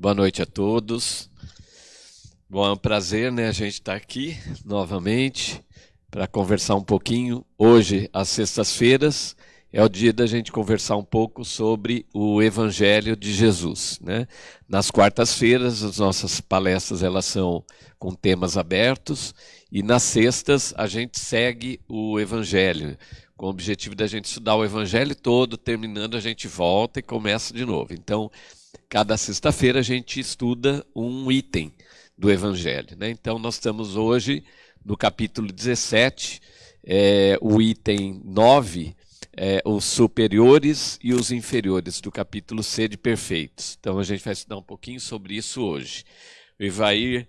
Boa noite a todos. Bom, é um prazer, né, a gente estar tá aqui novamente para conversar um pouquinho. Hoje, às sextas-feiras, é o dia da gente conversar um pouco sobre o Evangelho de Jesus, né? Nas quartas-feiras, as nossas palestras elas são com temas abertos e nas sextas a gente segue o Evangelho com o objetivo da gente estudar o Evangelho todo, terminando a gente volta e começa de novo. Então, cada sexta-feira a gente estuda um item do Evangelho. Né? Então, nós estamos hoje no capítulo 17, é, o item 9, é, os superiores e os inferiores, do capítulo C de Perfeitos. Então, a gente vai estudar um pouquinho sobre isso hoje. O Ivair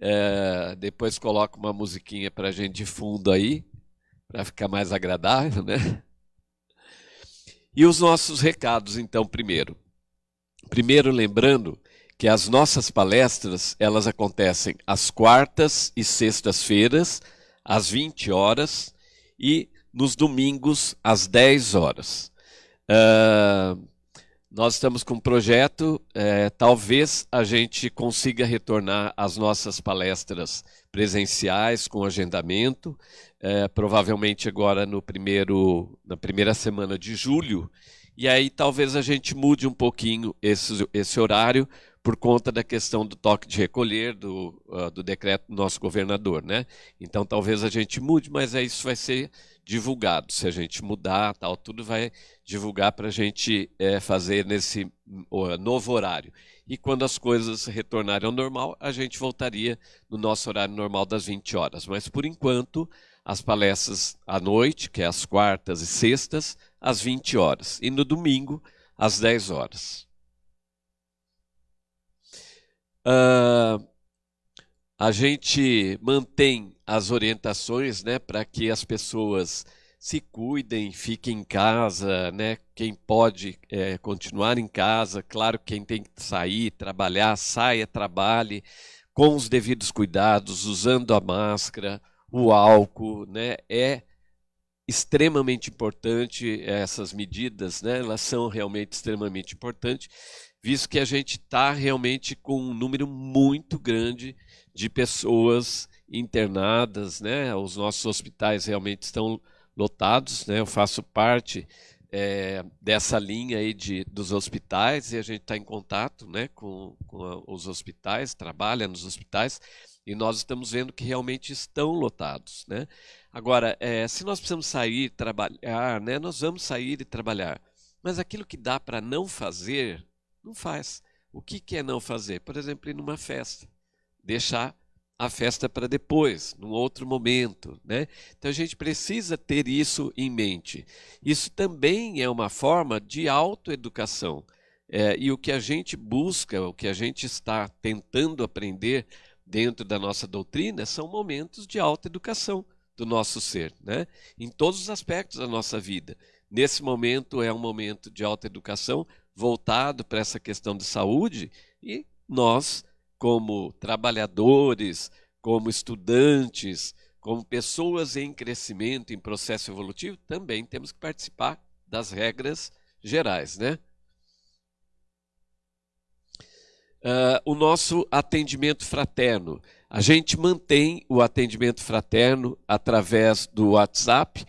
é, depois coloca uma musiquinha para a gente de fundo aí, para ficar mais agradável, né? E os nossos recados, então, primeiro. Primeiro, lembrando que as nossas palestras, elas acontecem às quartas e sextas-feiras, às 20 horas, e nos domingos, às 10 horas. Uh, nós estamos com um projeto, é, talvez a gente consiga retornar às nossas palestras presenciais com agendamento, é, provavelmente agora no primeiro, na primeira semana de julho, e aí talvez a gente mude um pouquinho esse, esse horário por conta da questão do toque de recolher do, uh, do decreto do nosso governador, né? Então talvez a gente mude, mas aí isso vai ser divulgado. Se a gente mudar, tal, tudo vai divulgar para a gente é, fazer nesse uh, novo horário. E quando as coisas retornarem ao normal, a gente voltaria no nosso horário normal das 20 horas. Mas por enquanto, as palestras à noite, que é às quartas e sextas, às 20 horas. E no domingo, às 10 horas. Uh, a gente mantém as orientações né, para que as pessoas se cuidem, fiquem em casa, né? Quem pode é, continuar em casa, claro, quem tem que sair, trabalhar, saia, trabalhe com os devidos cuidados, usando a máscara, o álcool, né? É extremamente importante essas medidas, né? Elas são realmente extremamente importantes, visto que a gente está realmente com um número muito grande de pessoas internadas, né? Os nossos hospitais realmente estão lotados, né? Eu faço parte é, dessa linha aí de, dos hospitais e a gente está em contato, né? Com, com os hospitais, trabalha nos hospitais e nós estamos vendo que realmente estão lotados, né? Agora, é, se nós precisamos sair, trabalhar, né? Nós vamos sair e trabalhar, mas aquilo que dá para não fazer, não faz. O que, que é não fazer? Por exemplo, ir numa festa, deixar a festa para depois, num outro momento. Né? Então a gente precisa ter isso em mente. Isso também é uma forma de autoeducação. É, e o que a gente busca, o que a gente está tentando aprender dentro da nossa doutrina são momentos de autoeducação do nosso ser, né? em todos os aspectos da nossa vida. Nesse momento é um momento de autoeducação voltado para essa questão de saúde e nós como trabalhadores, como estudantes, como pessoas em crescimento, em processo evolutivo, também temos que participar das regras gerais, né? Uh, o nosso atendimento fraterno. A gente mantém o atendimento fraterno através do WhatsApp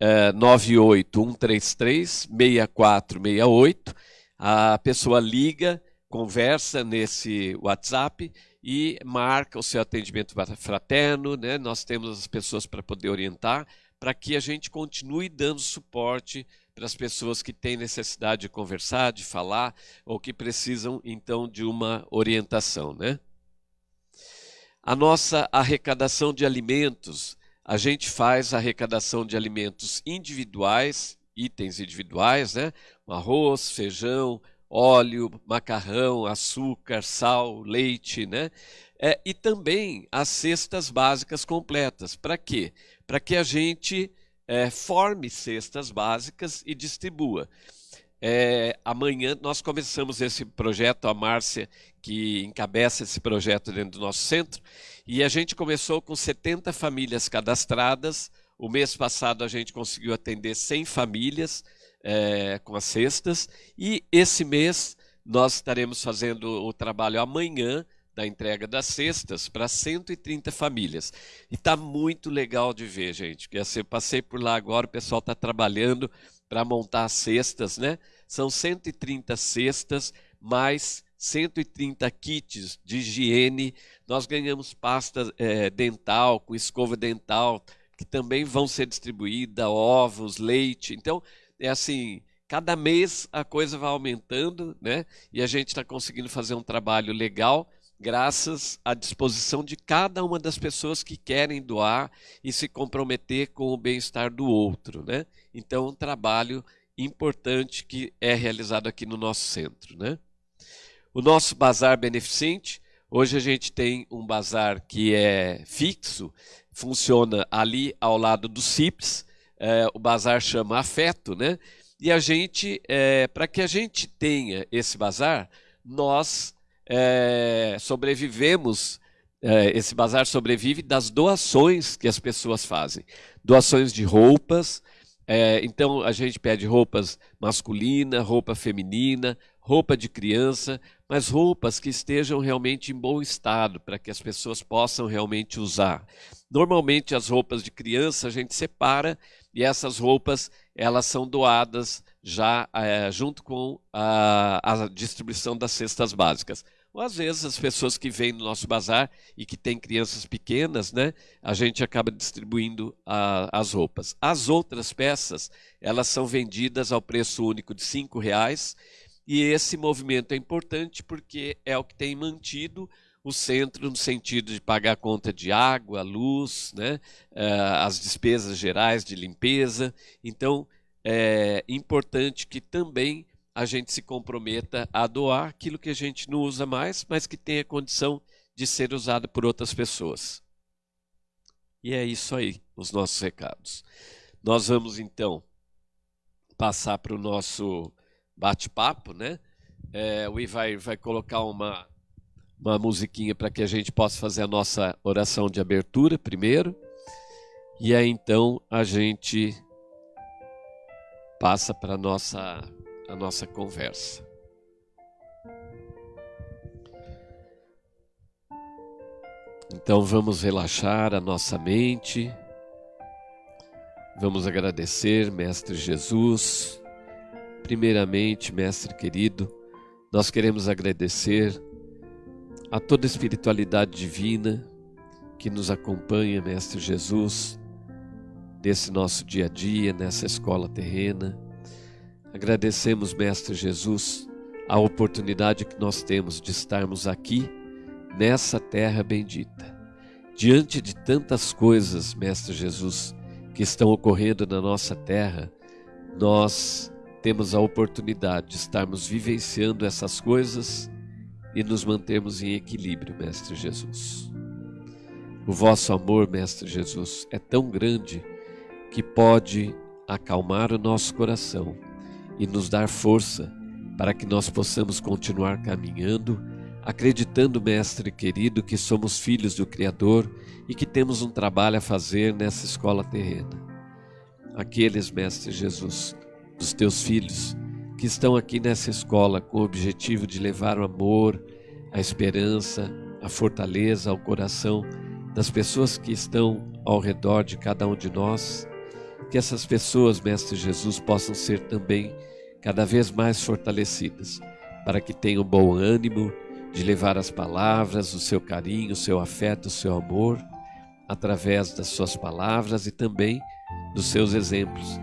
uh, 981336468. A pessoa liga conversa nesse WhatsApp e marca o seu atendimento fraterno, né? Nós temos as pessoas para poder orientar, para que a gente continue dando suporte para as pessoas que têm necessidade de conversar, de falar, ou que precisam então de uma orientação, né? A nossa arrecadação de alimentos, a gente faz arrecadação de alimentos individuais, itens individuais, né? Arroz, feijão, óleo, macarrão, açúcar, sal, leite, né? É, e também as cestas básicas completas. Para quê? Para que a gente é, forme cestas básicas e distribua. É, amanhã nós começamos esse projeto, a Márcia, que encabeça esse projeto dentro do nosso centro, e a gente começou com 70 famílias cadastradas. O mês passado a gente conseguiu atender 100 famílias, é, com as cestas. E esse mês nós estaremos fazendo o trabalho amanhã da entrega das cestas para 130 famílias. E está muito legal de ver, gente. Porque assim, eu passei por lá agora, o pessoal está trabalhando para montar as cestas, né? São 130 cestas, mais 130 kits de higiene. Nós ganhamos pasta é, dental, com escova dental, que também vão ser distribuídas, ovos, leite. Então, é assim, cada mês a coisa vai aumentando, né? E a gente está conseguindo fazer um trabalho legal graças à disposição de cada uma das pessoas que querem doar e se comprometer com o bem-estar do outro, né? Então, um trabalho importante que é realizado aqui no nosso centro, né? O nosso bazar beneficente, hoje a gente tem um bazar que é fixo, funciona ali ao lado do CIPS, é, o bazar chama Afeto, né? E a gente, é, para que a gente tenha esse bazar, nós é, sobrevivemos, é, esse bazar sobrevive das doações que as pessoas fazem. Doações de roupas, é, então a gente pede roupas masculina, roupa feminina, roupa de criança, mas roupas que estejam realmente em bom estado, para que as pessoas possam realmente usar. Normalmente as roupas de criança a gente separa e essas roupas elas são doadas já é, junto com a, a distribuição das cestas básicas. Ou às vezes as pessoas que vêm no nosso bazar e que têm crianças pequenas, né, a gente acaba distribuindo a, as roupas. As outras peças, elas são vendidas ao preço único de R$ reais e esse movimento é importante porque é o que tem mantido o centro no sentido de pagar a conta de água, luz, né, eh, as despesas gerais de limpeza. Então, é importante que também a gente se comprometa a doar aquilo que a gente não usa mais, mas que tenha condição de ser usado por outras pessoas. E é isso aí, os nossos recados. Nós vamos então passar para o nosso bate-papo, né? É, o I vai, vai colocar uma, uma musiquinha para que a gente possa fazer a nossa oração de abertura primeiro. E aí então a gente passa para nossa a nossa conversa. Então vamos relaxar a nossa mente. Vamos agradecer, Mestre Jesus. Primeiramente, Mestre querido, nós queremos agradecer a toda a espiritualidade divina que nos acompanha, Mestre Jesus, nesse nosso dia a dia, nessa escola terrena. Agradecemos, Mestre Jesus, a oportunidade que nós temos de estarmos aqui, nessa terra bendita. Diante de tantas coisas, Mestre Jesus, que estão ocorrendo na nossa terra, nós temos a oportunidade de estarmos vivenciando essas coisas e nos mantermos em equilíbrio, Mestre Jesus. O vosso amor, Mestre Jesus, é tão grande que pode acalmar o nosso coração e nos dar força para que nós possamos continuar caminhando, acreditando, Mestre querido, que somos filhos do Criador e que temos um trabalho a fazer nessa escola terrena. Aqueles, Mestre Jesus, dos teus filhos, que estão aqui nessa escola com o objetivo de levar o amor, a esperança, a fortaleza ao coração das pessoas que estão ao redor de cada um de nós, que essas pessoas, Mestre Jesus, possam ser também cada vez mais fortalecidas, para que tenham bom ânimo de levar as palavras, o seu carinho, o seu afeto, o seu amor, através das suas palavras e também dos seus exemplos,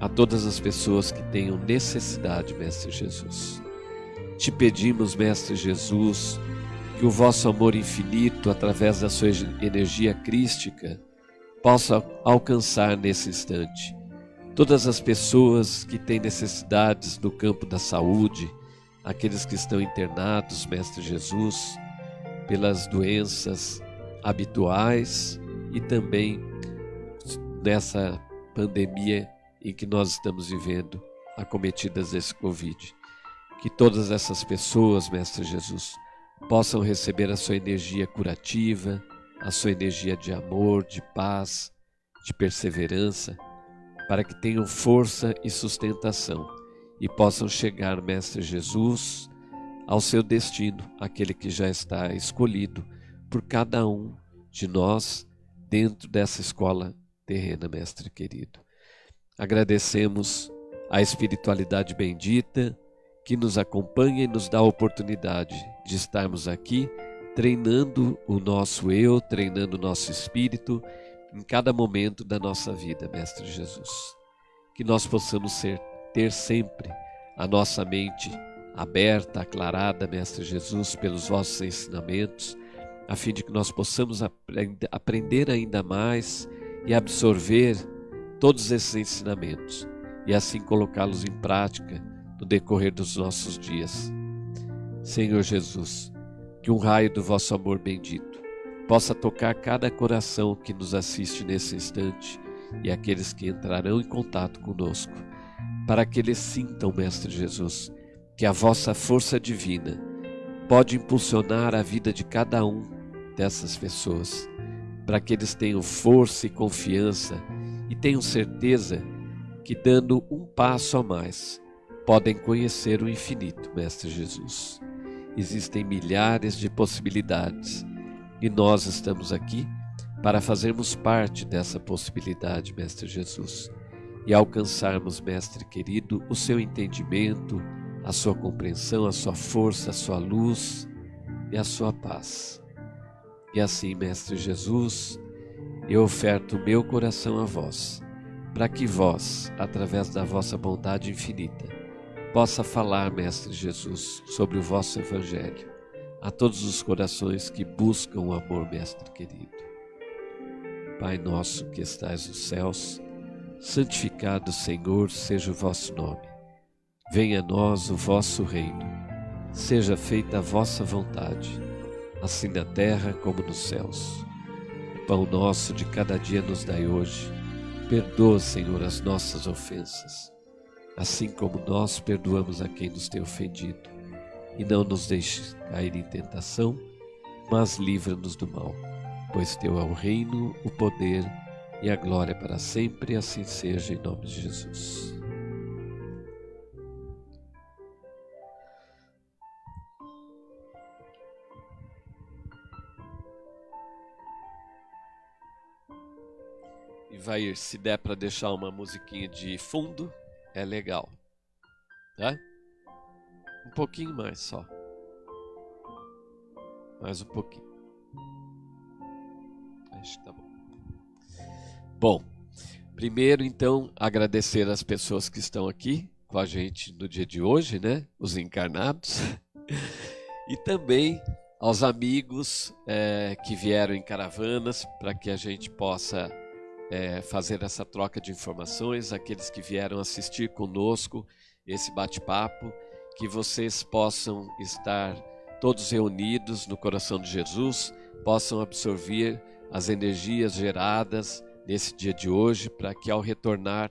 a todas as pessoas que tenham necessidade, Mestre Jesus. Te pedimos, Mestre Jesus, que o vosso amor infinito, através da sua energia crística, possa alcançar nesse instante todas as pessoas que têm necessidades no campo da saúde, aqueles que estão internados, Mestre Jesus, pelas doenças habituais e também nessa pandemia em que nós estamos vivendo, acometidas desse Covid. Que todas essas pessoas, Mestre Jesus, possam receber a sua energia curativa, a sua energia de amor, de paz, de perseverança para que tenham força e sustentação e possam chegar, Mestre Jesus, ao seu destino, aquele que já está escolhido por cada um de nós dentro dessa escola terrena, mestre querido. Agradecemos a espiritualidade bendita que nos acompanha e nos dá a oportunidade de estarmos aqui treinando o nosso eu, treinando o nosso espírito em cada momento da nossa vida, Mestre Jesus. Que nós possamos ser, ter sempre a nossa mente aberta, aclarada, Mestre Jesus, pelos vossos ensinamentos, a fim de que nós possamos aprender ainda mais e absorver todos esses ensinamentos e assim colocá-los em prática no decorrer dos nossos dias. Senhor Jesus, que um raio do vosso amor bendito possa tocar cada coração que nos assiste nesse instante e aqueles que entrarão em contato conosco, para que eles sintam, Mestre Jesus, que a vossa força divina pode impulsionar a vida de cada um dessas pessoas, para que eles tenham força e confiança e tenham certeza que, dando um passo a mais, podem conhecer o infinito, Mestre Jesus. Existem milhares de possibilidades e nós estamos aqui para fazermos parte dessa possibilidade, Mestre Jesus, e alcançarmos, Mestre querido, o seu entendimento, a sua compreensão, a sua força, a sua luz e a sua paz. E assim, Mestre Jesus, eu oferto meu coração a vós, para que vós, através da vossa bondade infinita, possa falar, Mestre Jesus, sobre o vosso Evangelho a todos os corações que buscam o amor, Mestre querido. Pai nosso que estais nos céus, santificado, Senhor, seja o vosso nome. Venha a nós o vosso reino. Seja feita a vossa vontade, assim na terra como nos céus. Pão nosso de cada dia nos dai hoje. Perdoa, Senhor, as nossas ofensas, assim como nós perdoamos a quem nos tem ofendido e não nos deixes cair em tentação, mas livra-nos do mal, pois teu é o reino, o poder e a glória para sempre, assim seja em nome de Jesus. E vai, se der para deixar uma musiquinha de fundo, é legal, tá? Um pouquinho mais só. Mais um pouquinho. Acho que tá bom. Bom, primeiro então agradecer as pessoas que estão aqui com a gente no dia de hoje, né? Os encarnados. e também aos amigos é, que vieram em caravanas para que a gente possa é, fazer essa troca de informações, aqueles que vieram assistir conosco esse bate-papo que vocês possam estar todos reunidos no coração de Jesus, possam absorver as energias geradas nesse dia de hoje, para que ao retornar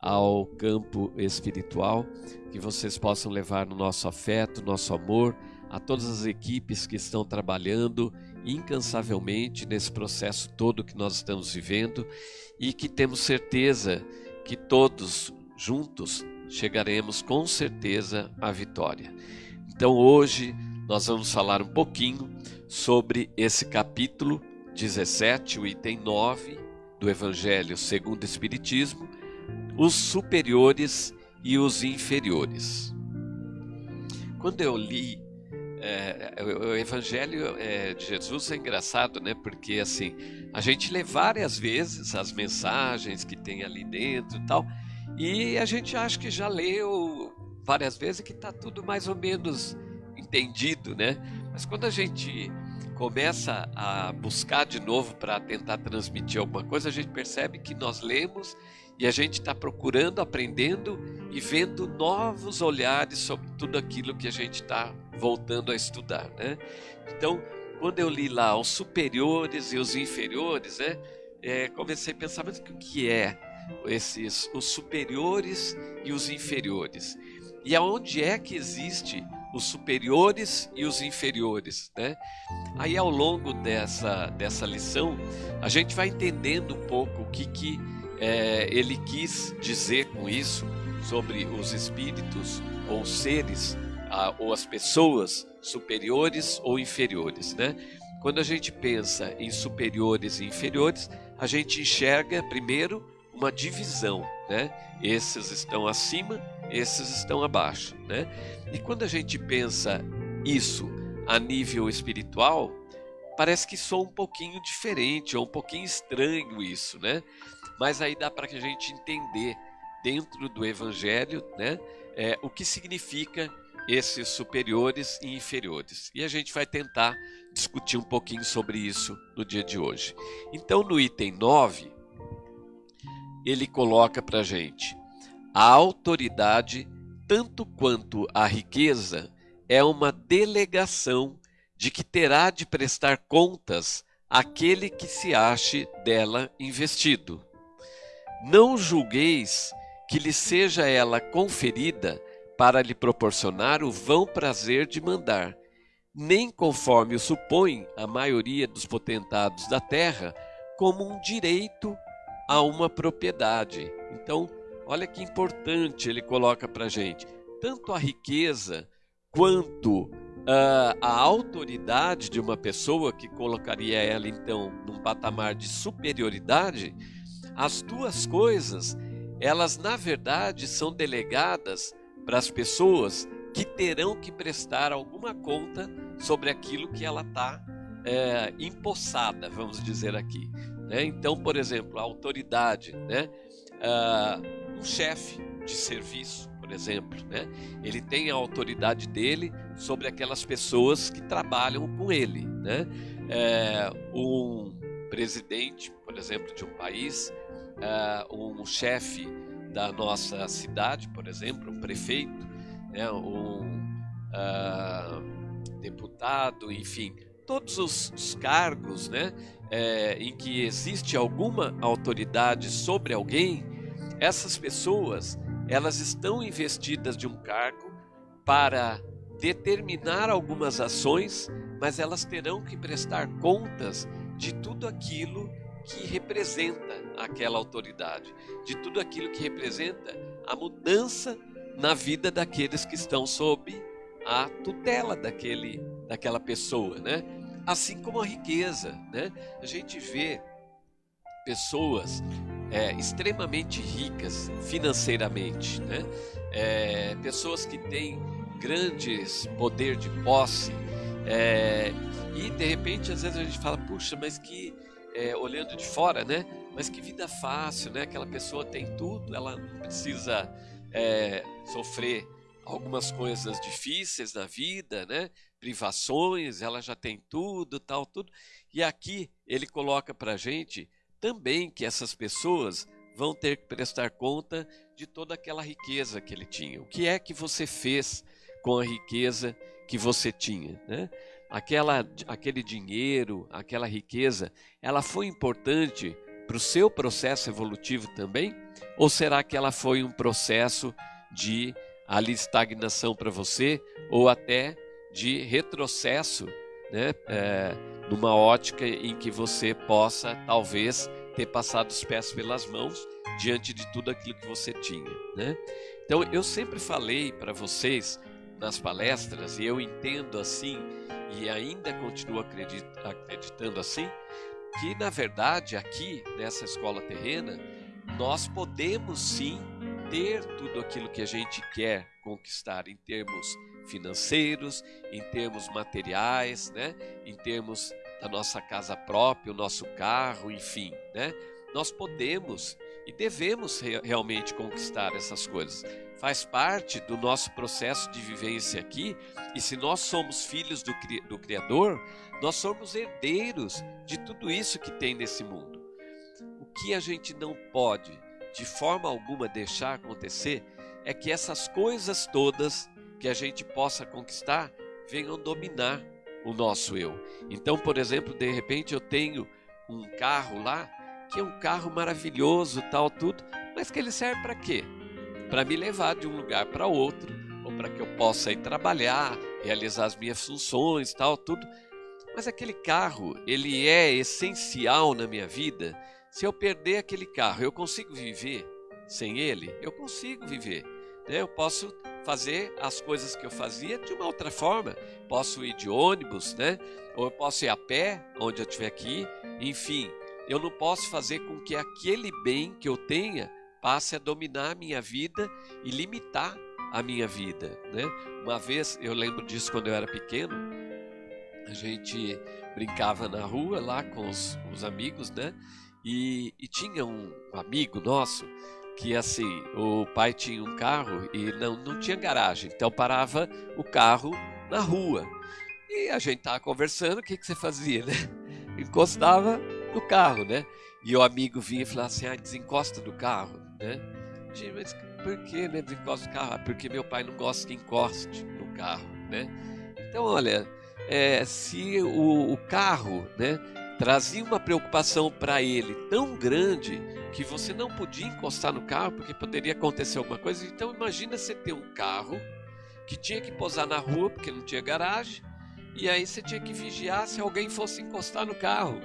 ao campo espiritual, que vocês possam levar no nosso afeto, nosso amor, a todas as equipes que estão trabalhando incansavelmente nesse processo todo que nós estamos vivendo e que temos certeza que todos juntos chegaremos com certeza à vitória. Então hoje nós vamos falar um pouquinho sobre esse capítulo 17, o item 9 do Evangelho segundo o Espiritismo, os superiores e os inferiores. Quando eu li é, o Evangelho é, de Jesus é engraçado, né? Porque assim a gente lê várias vezes as mensagens que tem ali dentro e tal, e a gente acha que já leu várias vezes que está tudo mais ou menos entendido, né? Mas quando a gente começa a buscar de novo para tentar transmitir alguma coisa, a gente percebe que nós lemos e a gente está procurando, aprendendo e vendo novos olhares sobre tudo aquilo que a gente está voltando a estudar, né? Então, quando eu li lá os superiores e os inferiores, né? É, comecei a pensar, mas o que é esses os superiores e os inferiores. E aonde é que existe os superiores e os inferiores, né? Aí ao longo dessa dessa lição a gente vai entendendo um pouco o que que é, ele quis dizer com isso sobre os espíritos ou seres a, ou as pessoas superiores ou inferiores, né? Quando a gente pensa em superiores e inferiores, a gente enxerga primeiro uma divisão, né? Esses estão acima, esses estão abaixo, né? E quando a gente pensa isso a nível espiritual, parece que soa um pouquinho diferente, ou um pouquinho estranho isso, né? Mas aí dá para que a gente entender dentro do Evangelho, né? É, o que significa esses superiores e inferiores. E a gente vai tentar discutir um pouquinho sobre isso no dia de hoje. Então, no item 9, ele coloca para a gente: a autoridade, tanto quanto a riqueza, é uma delegação de que terá de prestar contas aquele que se ache dela investido. Não julgueis que lhe seja ela conferida para lhe proporcionar o vão prazer de mandar, nem conforme o supõe a maioria dos potentados da terra, como um direito a uma propriedade. Então, olha que importante ele coloca para gente. Tanto a riqueza quanto uh, a autoridade de uma pessoa, que colocaria ela então num patamar de superioridade, as duas coisas, elas na verdade são delegadas para as pessoas que terão que prestar alguma conta sobre aquilo que ela está é, empossada, vamos dizer aqui. Né? Então, por exemplo, a autoridade, né? Uh, um chefe de serviço, por exemplo, né? ele tem a autoridade dele sobre aquelas pessoas que trabalham com ele. Né? É, um presidente, por exemplo, de um país, uh, um chefe da nossa cidade, por exemplo, um prefeito, né, um uh, deputado, enfim, todos os, os cargos né, é, em que existe alguma autoridade sobre alguém, essas pessoas elas estão investidas de um cargo para determinar algumas ações, mas elas terão que prestar contas de tudo aquilo que representa aquela autoridade, de tudo aquilo que representa a mudança na vida daqueles que estão sob a tutela daquele, daquela pessoa, né? Assim como a riqueza, né? A gente vê pessoas é, extremamente ricas financeiramente, né? É, pessoas que têm grandes poder de posse é, e de repente às vezes a gente fala, puxa, mas que é, olhando de fora, né? Mas que vida fácil, né? Aquela pessoa tem tudo, ela não precisa é, sofrer algumas coisas difíceis na vida, né? Privações, ela já tem tudo, tal, tudo. E aqui ele coloca para gente também que essas pessoas vão ter que prestar conta de toda aquela riqueza que ele tinha. O que é que você fez com a riqueza que você tinha, né? aquela, aquele dinheiro, aquela riqueza, ela foi importante para o seu processo evolutivo também? Ou será que ela foi um processo de ali estagnação para você ou até de retrocesso, né? É, numa ótica em que você possa talvez ter passado os pés pelas mãos diante de tudo aquilo que você tinha, né? Então eu sempre falei para vocês nas palestras e eu entendo assim e ainda continuo acreditando assim, que na verdade aqui nessa escola terrena nós podemos sim ter tudo aquilo que a gente quer conquistar em termos financeiros, em termos materiais, né? em termos da nossa casa própria, o nosso carro, enfim, né? Nós podemos e devemos realmente conquistar essas coisas faz parte do nosso processo de vivência aqui, e se nós somos filhos do, do Criador, nós somos herdeiros de tudo isso que tem nesse mundo. O que a gente não pode, de forma alguma, deixar acontecer é que essas coisas todas que a gente possa conquistar venham dominar o nosso eu. Então, por exemplo, de repente eu tenho um carro lá, que é um carro maravilhoso, tal, tudo, mas que ele serve para quê? para me levar de um lugar para outro, ou para que eu possa ir trabalhar, realizar as minhas funções, tal, tudo. Mas aquele carro, ele é essencial na minha vida. Se eu perder aquele carro, eu consigo viver sem ele? Eu consigo viver. Né? Eu posso fazer as coisas que eu fazia de uma outra forma. Posso ir de ônibus, né? Ou eu posso ir a pé, onde eu estiver aqui. Enfim, eu não posso fazer com que aquele bem que eu tenha passe a dominar a minha vida e limitar a minha vida, né? Uma vez, eu lembro disso quando eu era pequeno, a gente brincava na rua lá com os, os amigos, né? E, e tinha um amigo nosso que assim, o pai tinha um carro e não, não tinha garagem, então parava o carro na rua. E a gente tava conversando, o que, que você fazia, né? Encostava no carro, né? E o amigo vinha e falava assim, ah, desencosta do carro, né? Gente, mas por que né, desencosta do carro? Ah, porque meu pai não gosta que encoste no carro, né? Então, olha, é, se o, o carro, né, trazia uma preocupação para ele tão grande que você não podia encostar no carro porque poderia acontecer alguma coisa. Então imagina você ter um carro que tinha que posar na rua porque não tinha garagem e aí você tinha que vigiar se alguém fosse encostar no carro,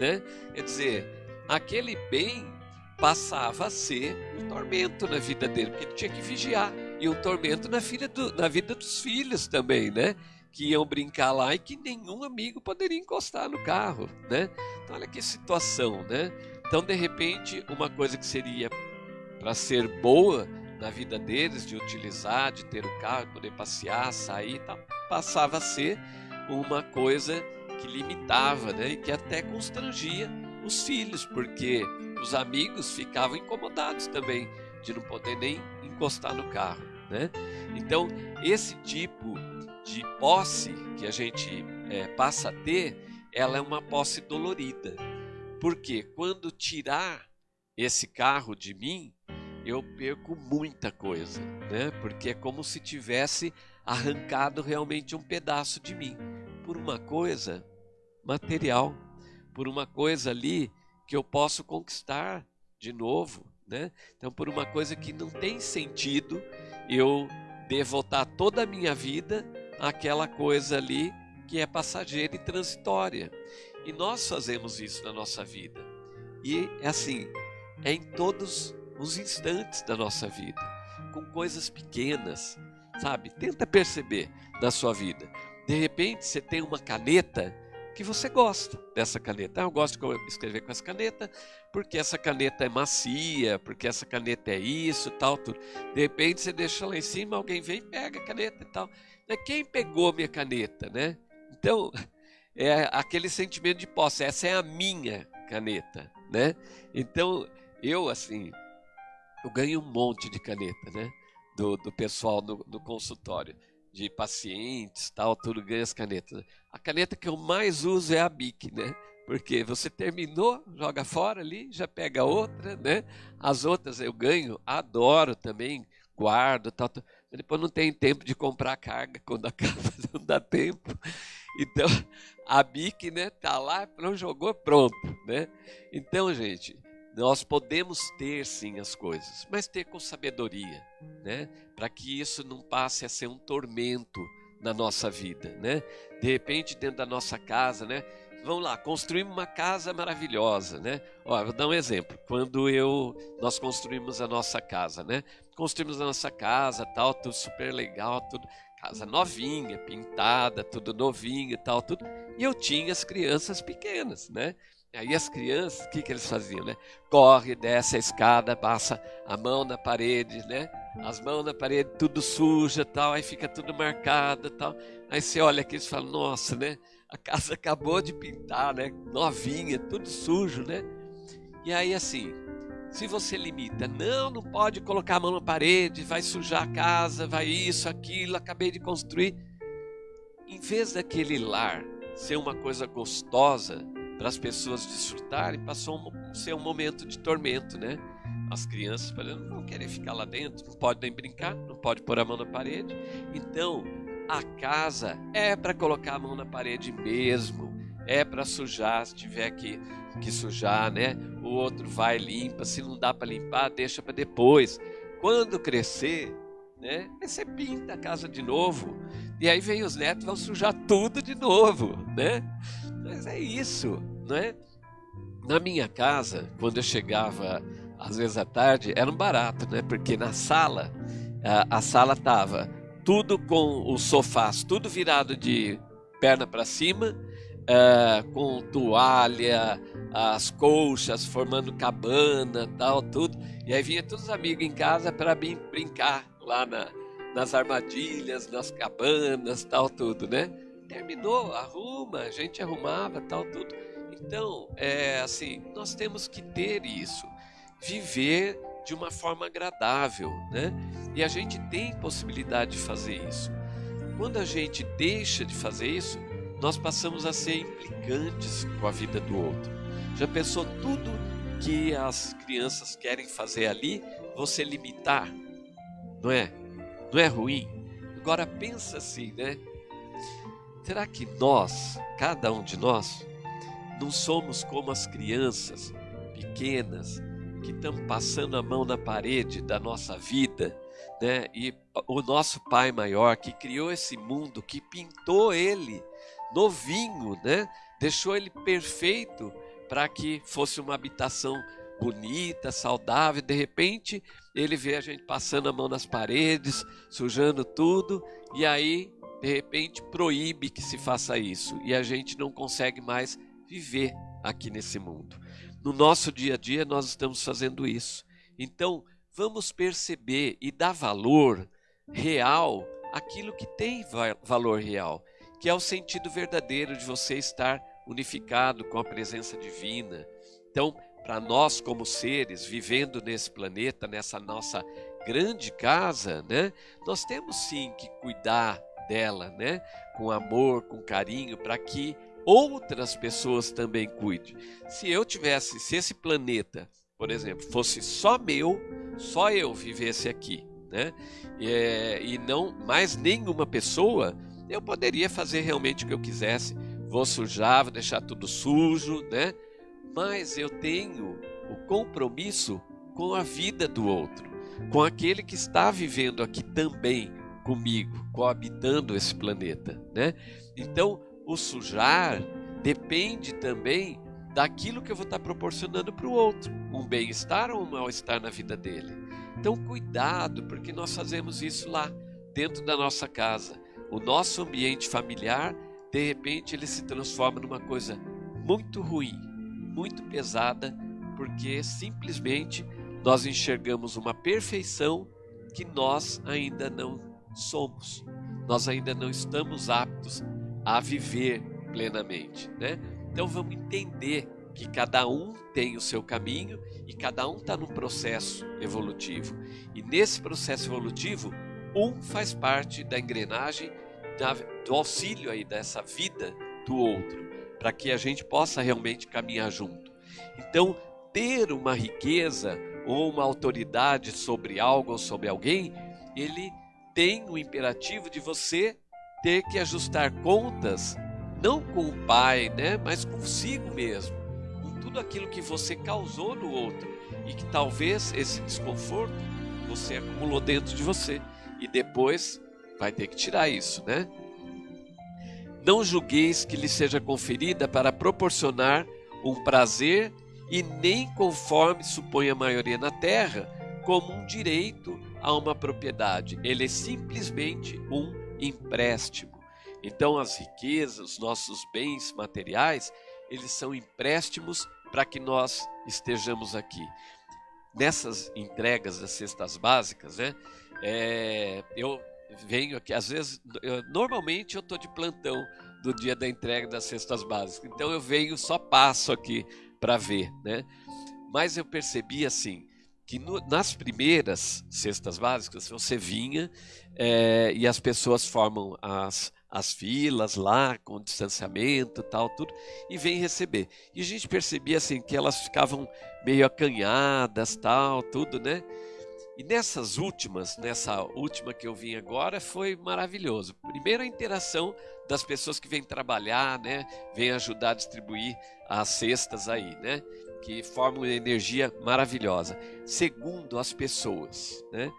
né? Quer dizer, aquele bem passava a ser um tormento na vida dele porque ele tinha que vigiar e um tormento na, filha do, na vida dos filhos também, né? Que iam brincar lá e que nenhum amigo poderia encostar no carro, né? Então olha que situação, né? Então de repente uma coisa que seria para ser boa na vida deles, de utilizar, de ter o carro, poder passear, sair, tal, passava a ser uma coisa que limitava, né? E que até constrangia os filhos, porque os amigos ficavam incomodados também de não poder nem encostar no carro, né? Então esse tipo de posse que a gente é, passa a ter, ela é uma posse dolorida. Porque quando tirar esse carro de mim, eu perco muita coisa, né? Porque é como se tivesse arrancado realmente um pedaço de mim por uma coisa material, por uma coisa ali que eu posso conquistar de novo, né? Então, por uma coisa que não tem sentido eu devotar toda a minha vida aquela coisa ali que é passageira e transitória. E nós fazemos isso na nossa vida. E é assim, é em todos os instantes da nossa vida, com coisas pequenas, sabe? Tenta perceber na sua vida. De repente você tem uma caneta que você gosta dessa caneta. Ah, eu gosto de escrever com essa caneta porque essa caneta é macia, porque essa caneta é isso, tal, tudo. De repente você deixa lá em cima, alguém vem, pega a caneta e tal. Né? Quem pegou minha caneta, né? Então, é aquele sentimento de posse, essa é a minha caneta, né? Então, eu assim, eu ganho um monte de caneta, né? Do, do pessoal no, consultório, de pacientes, tal, tudo ganha as canetas. A caneta que eu mais uso é a Bic, né? Porque você terminou, joga fora ali, já pega outra, né? As outras eu ganho, adoro também, guardo, tal, tal depois não tem tempo de comprar carga quando acaba, não dá tempo. Então, a BIC, né, tá lá, não jogou, pronto, né? Então, gente, nós podemos ter sim as coisas, mas ter com sabedoria, né? Para que isso não passe a ser um tormento na nossa vida, né? De repente, dentro da nossa casa, né? Vamos lá, construímos uma casa maravilhosa, né? Ó, vou dar um exemplo. Quando eu nós construímos a nossa casa, né? Construímos a nossa casa, tal, tudo super legal, tudo casa novinha, pintada, tudo novinho tal, tudo. E eu tinha as crianças pequenas, né? Aí as crianças, o que, que eles faziam, né? Corre, desce a escada, passa a mão na parede, né? As mãos na parede, tudo suja, tal, aí fica tudo marcado, tal. Aí você olha aqui e fala, nossa, né? A casa acabou de pintar, né? Novinha, tudo sujo, né? E aí assim, se você limita, não, não pode colocar a mão na parede, vai sujar a casa, vai isso, aquilo, acabei de construir. Em vez daquele lar ser uma coisa gostosa para as pessoas desfrutarem, passou a ser um momento de tormento, né? As crianças falando, não vão querer ficar lá dentro, não pode nem brincar, não pode pôr a mão na parede. Então, a casa é para colocar a mão na parede mesmo, é para sujar se tiver que, que sujar, né? O outro vai limpa, se não dá para limpar, deixa para depois. Quando crescer, né? Você pinta a casa de novo e aí vem os netos vão sujar tudo de novo, né? Mas é isso, né? Na minha casa, quando eu chegava às vezes à tarde, era um barato, né? Porque na sala a, a sala tava tudo com os sofás, tudo virado de perna para cima, uh, com toalha, as colchas formando cabana, tal, tudo. E aí vinha todos os amigos em casa para brincar lá na, nas armadilhas, nas cabanas, tal, tudo, né? Terminou, arruma, a gente arrumava, tal, tudo. Então, é assim, nós temos que ter isso, viver de uma forma agradável, né? E a gente tem possibilidade de fazer isso. Quando a gente deixa de fazer isso, nós passamos a ser implicantes com a vida do outro. Já pensou tudo que as crianças querem fazer ali, você limitar? Não é? Não é ruim? Agora pensa assim, né? Será que nós, cada um de nós, não somos como as crianças pequenas que estão passando a mão na parede da nossa vida, né? E o nosso Pai maior que criou esse mundo, que pintou ele novinho, né? Deixou ele perfeito para que fosse uma habitação bonita, saudável. De repente, ele vê a gente passando a mão nas paredes, sujando tudo, e aí, de repente, proíbe que se faça isso. E a gente não consegue mais viver aqui nesse mundo. No nosso dia a dia, nós estamos fazendo isso. Então, vamos perceber e dar valor real àquilo que tem valor real, que é o sentido verdadeiro de você estar unificado com a presença divina. Então, para nós como seres vivendo nesse planeta, nessa nossa grande casa, né? Nós temos sim que cuidar dela, né? Com amor, com carinho, para que outras pessoas também cuidem. Se eu tivesse, se esse planeta, por exemplo, fosse só meu, só eu vivesse aqui, né? É, e não mais nenhuma pessoa, eu poderia fazer realmente o que eu quisesse. Vou sujar, vou deixar tudo sujo, né? Mas eu tenho o compromisso com a vida do outro, com aquele que está vivendo aqui também comigo, coabitando esse planeta, né? Então, o sujar depende também daquilo que eu vou estar proporcionando para o outro, um bem-estar ou um mal-estar na vida dele. Então, cuidado, porque nós fazemos isso lá, dentro da nossa casa. O nosso ambiente familiar, de repente, ele se transforma numa coisa muito ruim, muito pesada, porque simplesmente nós enxergamos uma perfeição que nós ainda não somos. Nós ainda não estamos aptos a viver plenamente, né? Então vamos entender que cada um tem o seu caminho e cada um está num processo evolutivo. E nesse processo evolutivo, um faz parte da engrenagem do auxílio aí dessa vida do outro, para que a gente possa realmente caminhar junto. Então, ter uma riqueza ou uma autoridade sobre algo ou sobre alguém, ele tem o imperativo de você ter que ajustar contas não com o pai, né, mas consigo mesmo, com tudo aquilo que você causou no outro e que talvez esse desconforto você acumulou dentro de você e depois vai ter que tirar isso, né? Não julgueis que lhe seja conferida para proporcionar um prazer e nem conforme supõe a maioria na terra, como um direito a uma propriedade. Ele é simplesmente um empréstimo. Então, as riquezas, os nossos bens materiais, eles são empréstimos para que nós estejamos aqui. Nessas entregas das cestas básicas, né? É, eu venho aqui, às vezes, eu, normalmente eu estou de plantão do dia da entrega das cestas básicas, então eu venho só passo aqui para ver, né? Mas eu percebi assim que no, nas primeiras cestas básicas você vinha é, e as pessoas formam as, as filas lá com distanciamento tal tudo e vem receber. E a gente percebia assim que elas ficavam meio acanhadas tal tudo né? E nessas últimas nessa última que eu vim agora foi maravilhoso. Primeiro a interação das pessoas que vêm trabalhar né? Vêm ajudar a distribuir as cestas aí né? Que formam uma energia maravilhosa. Segundo, as pessoas, né?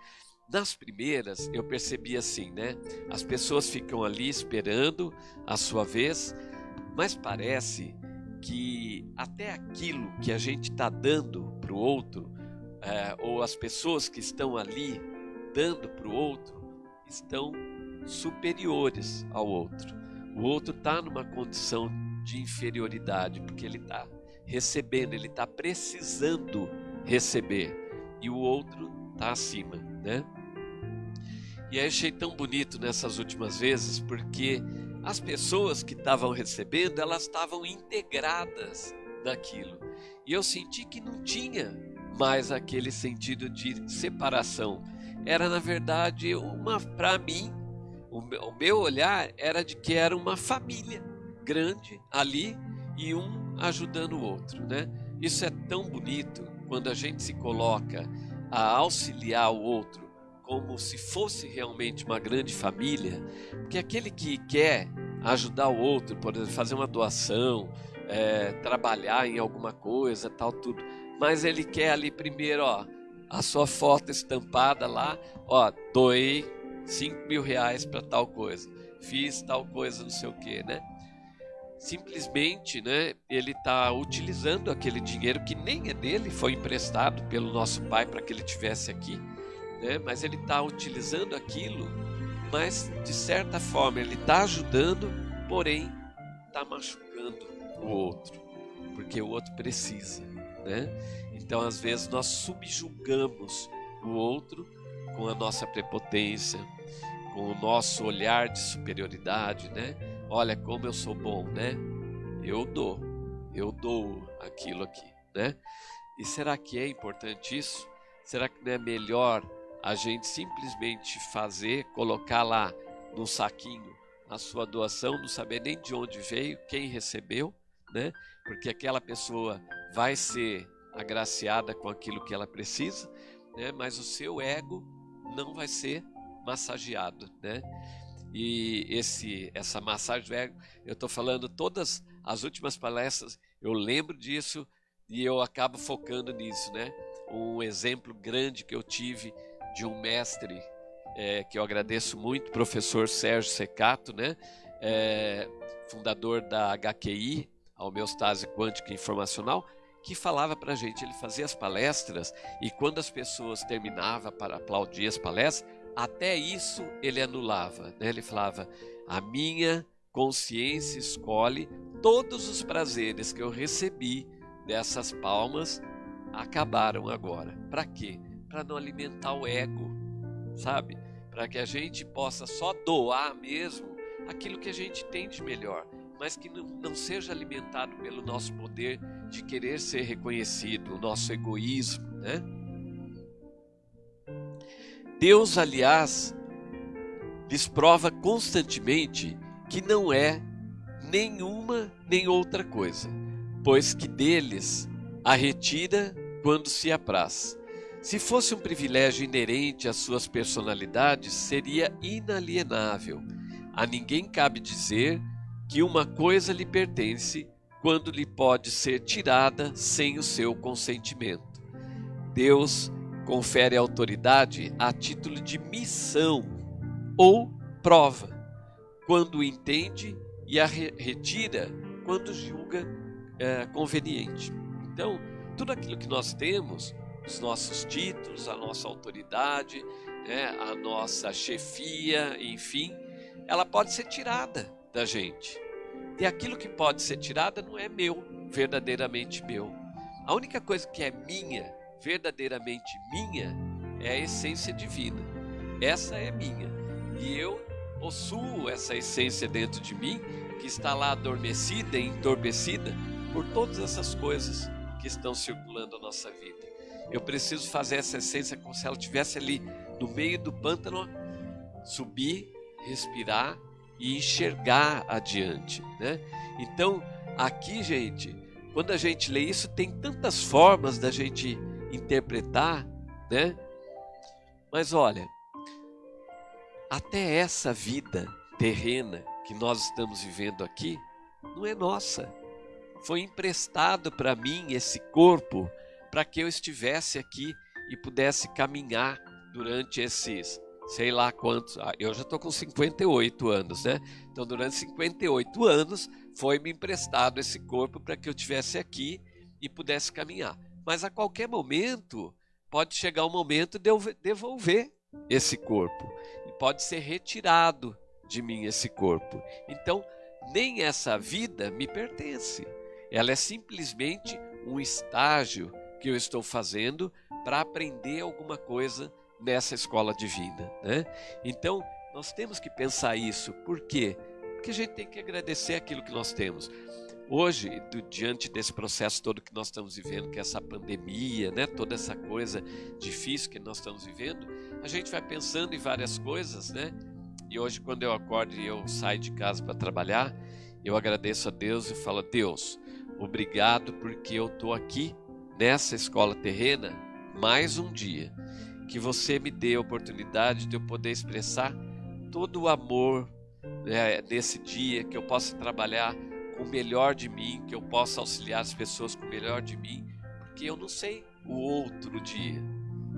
Nas primeiras, eu percebi assim, né? As pessoas ficam ali esperando a sua vez, mas parece que até aquilo que a gente está dando para o outro, é, ou as pessoas que estão ali dando para o outro estão superiores ao outro. O outro está numa condição de inferioridade, porque ele está recebendo, ele está precisando receber, e o outro está acima, né? E aí achei tão bonito nessas últimas vezes, porque as pessoas que estavam recebendo, elas estavam integradas naquilo. E eu senti que não tinha mais aquele sentido de separação. Era, na verdade, uma para mim, o meu olhar era de que era uma família grande ali e um ajudando o outro, né? Isso é tão bonito quando a gente se coloca a auxiliar o outro como se fosse realmente uma grande família, porque aquele que quer ajudar o outro, por exemplo, fazer uma doação, é, trabalhar em alguma coisa, tal, tudo, mas ele quer ali primeiro, ó, a sua foto estampada lá, ó, doei 5 mil reais para tal coisa, fiz tal coisa, não sei o que, né? Simplesmente, né, ele está utilizando aquele dinheiro que nem é dele, foi emprestado pelo nosso pai para que ele tivesse aqui né? mas ele está utilizando aquilo, mas de certa forma ele está ajudando, porém está machucando o outro, porque o outro precisa. Né? Então, às vezes, nós subjugamos o outro com a nossa prepotência, com o nosso olhar de superioridade, né? Olha como eu sou bom, né? Eu dou, eu dou aquilo aqui, né? E será que é importante isso? Será que não é melhor a gente simplesmente fazer, colocar lá no saquinho a sua doação, não saber nem de onde veio, quem recebeu, né? Porque aquela pessoa vai ser agraciada com aquilo que ela precisa, né? Mas o seu ego não vai ser massageado, né? E esse essa massagem do ego, eu estou falando todas as últimas palestras, eu lembro disso e eu acabo focando nisso, né? Um exemplo grande que eu tive de um mestre é, que eu agradeço muito, professor Sérgio Secato, né? É, fundador da HQI, a Homeostase Quântica Informacional, que falava para a gente, ele fazia as palestras e quando as pessoas terminavam para aplaudir as palestras, até isso ele anulava. Né? Ele falava, a minha consciência escolhe todos os prazeres que eu recebi dessas palmas acabaram agora. Para quê? Para não alimentar o ego, sabe? Para que a gente possa só doar mesmo aquilo que a gente tem de melhor, mas que não, não seja alimentado pelo nosso poder de querer ser reconhecido, o nosso egoísmo, né? Deus, aliás, lhes prova constantemente que não é nenhuma nem outra coisa, pois que deles a retira quando se apraz. Se fosse um privilégio inerente às suas personalidades, seria inalienável. A ninguém cabe dizer que uma coisa lhe pertence quando lhe pode ser tirada sem o seu consentimento. Deus confere autoridade a título de missão ou prova, quando entende e a retira quando julga é, conveniente. Então, tudo aquilo que nós temos os nossos títulos, a nossa autoridade, né, a nossa chefia, enfim, ela pode ser tirada da gente. E aquilo que pode ser tirada não é meu, verdadeiramente meu. A única coisa que é minha, verdadeiramente minha, é a essência divina. Essa é minha. E eu possuo essa essência dentro de mim, que está lá adormecida e entorpecida por todas essas coisas que estão circulando a nossa vida. Eu preciso fazer essa essência como se ela estivesse ali no meio do pântano, subir, respirar e enxergar adiante, né? Então, aqui, gente, quando a gente lê isso, tem tantas formas da gente interpretar, né? Mas olha, até essa vida terrena que nós estamos vivendo aqui não é nossa. Foi emprestado para mim esse corpo para que eu estivesse aqui e pudesse caminhar durante esses, sei lá quantos. Ah, eu já estou com 58 anos, né? Então, durante 58 anos, foi me emprestado esse corpo para que eu estivesse aqui e pudesse caminhar. Mas a qualquer momento, pode chegar o momento de eu devolver esse corpo e pode ser retirado de mim esse corpo. Então, nem essa vida me pertence. Ela é simplesmente um estágio que eu estou fazendo para aprender alguma coisa nessa escola divina. Né? Então, nós temos que pensar isso. Por quê? Porque a gente tem que agradecer aquilo que nós temos. Hoje, do, diante desse processo todo que nós estamos vivendo, que é essa pandemia, né, toda essa coisa difícil que nós estamos vivendo, a gente vai pensando em várias coisas, né? E hoje, quando eu acordo e eu saio de casa para trabalhar, eu agradeço a Deus e falo: Deus, obrigado porque eu estou aqui nessa escola terrena mais um dia. Que você me dê a oportunidade de eu poder expressar todo o amor né, nesse dia, que eu possa trabalhar com o melhor de mim, que eu possa auxiliar as pessoas com o melhor de mim, porque eu não sei o outro dia,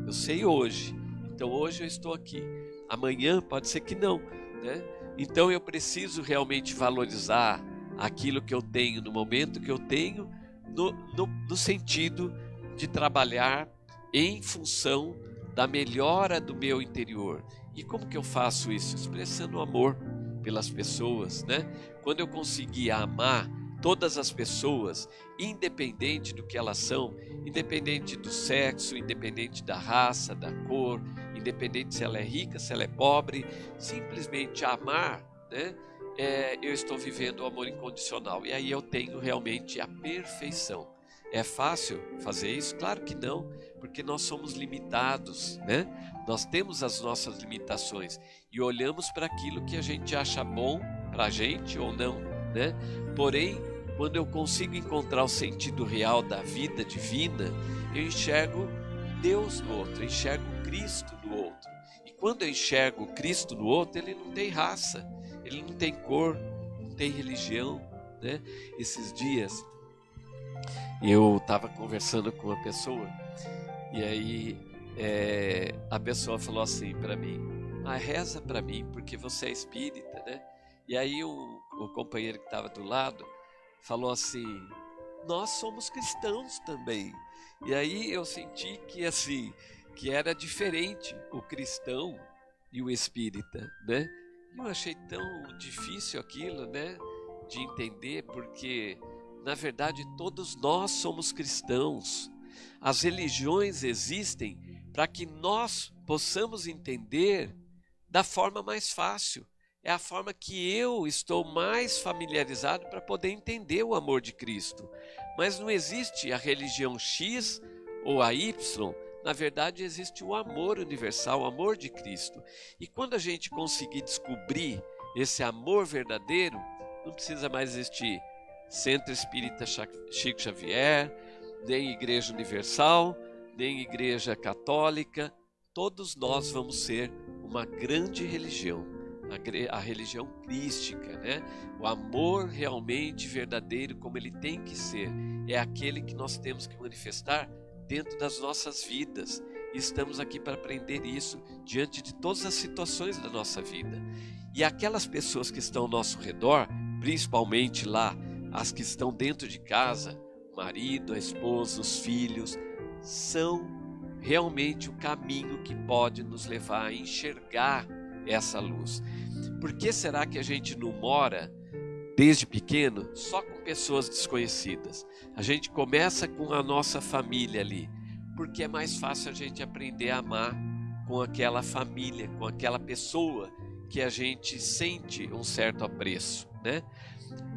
eu sei hoje. Então hoje eu estou aqui, amanhã pode ser que não, né? Então eu preciso realmente valorizar aquilo que eu tenho no momento que eu tenho, no, sentido de trabalhar em função da melhora do meu interior. E como que eu faço isso? Expressando amor pelas pessoas, né? Quando eu conseguir amar todas as pessoas, independente do que elas são, independente do sexo, independente da raça, da cor, independente se ela é rica, se ela é pobre, simplesmente amar, né? É, eu estou vivendo o amor incondicional e aí eu tenho realmente a perfeição. É fácil fazer isso? Claro que não, porque nós somos limitados, né? Nós temos as nossas limitações e olhamos para aquilo que a gente acha bom para a gente ou não, né? Porém, quando eu consigo encontrar o sentido real da vida divina, eu enxergo Deus no outro, eu enxergo Cristo no outro. E quando eu enxergo Cristo no outro, ele não tem raça, ele não tem cor, não tem religião, né? Esses dias eu estava conversando com uma pessoa e aí é, a pessoa falou assim para mim: ah, reza para mim porque você é espírita, né? E aí o, o companheiro que estava do lado falou assim: nós somos cristãos também. E aí eu senti que assim que era diferente o cristão e o espírita, né? Eu achei tão difícil aquilo, né? De entender porque na verdade, todos nós somos cristãos. As religiões existem para que nós possamos entender da forma mais fácil. É a forma que eu estou mais familiarizado para poder entender o amor de Cristo. Mas não existe a religião X ou a Y. Na verdade, existe o amor universal, o amor de Cristo. E quando a gente conseguir descobrir esse amor verdadeiro, não precisa mais existir Centro Espírita Chico Xavier, nem Igreja Universal, nem Igreja Católica, todos nós vamos ser uma grande religião, a, religião crística, né? O amor realmente verdadeiro, como ele tem que ser, é aquele que nós temos que manifestar dentro das nossas vidas. E estamos aqui para aprender isso diante de todas as situações da nossa vida. E aquelas pessoas que estão ao nosso redor, principalmente lá as que estão dentro de casa, o marido, a esposa, os filhos, são realmente o caminho que pode nos levar a enxergar essa luz. Por que será que a gente não mora desde pequeno só com pessoas desconhecidas? A gente começa com a nossa família ali, porque é mais fácil a gente aprender a amar com aquela família, com aquela pessoa que a gente sente um certo apreço, né?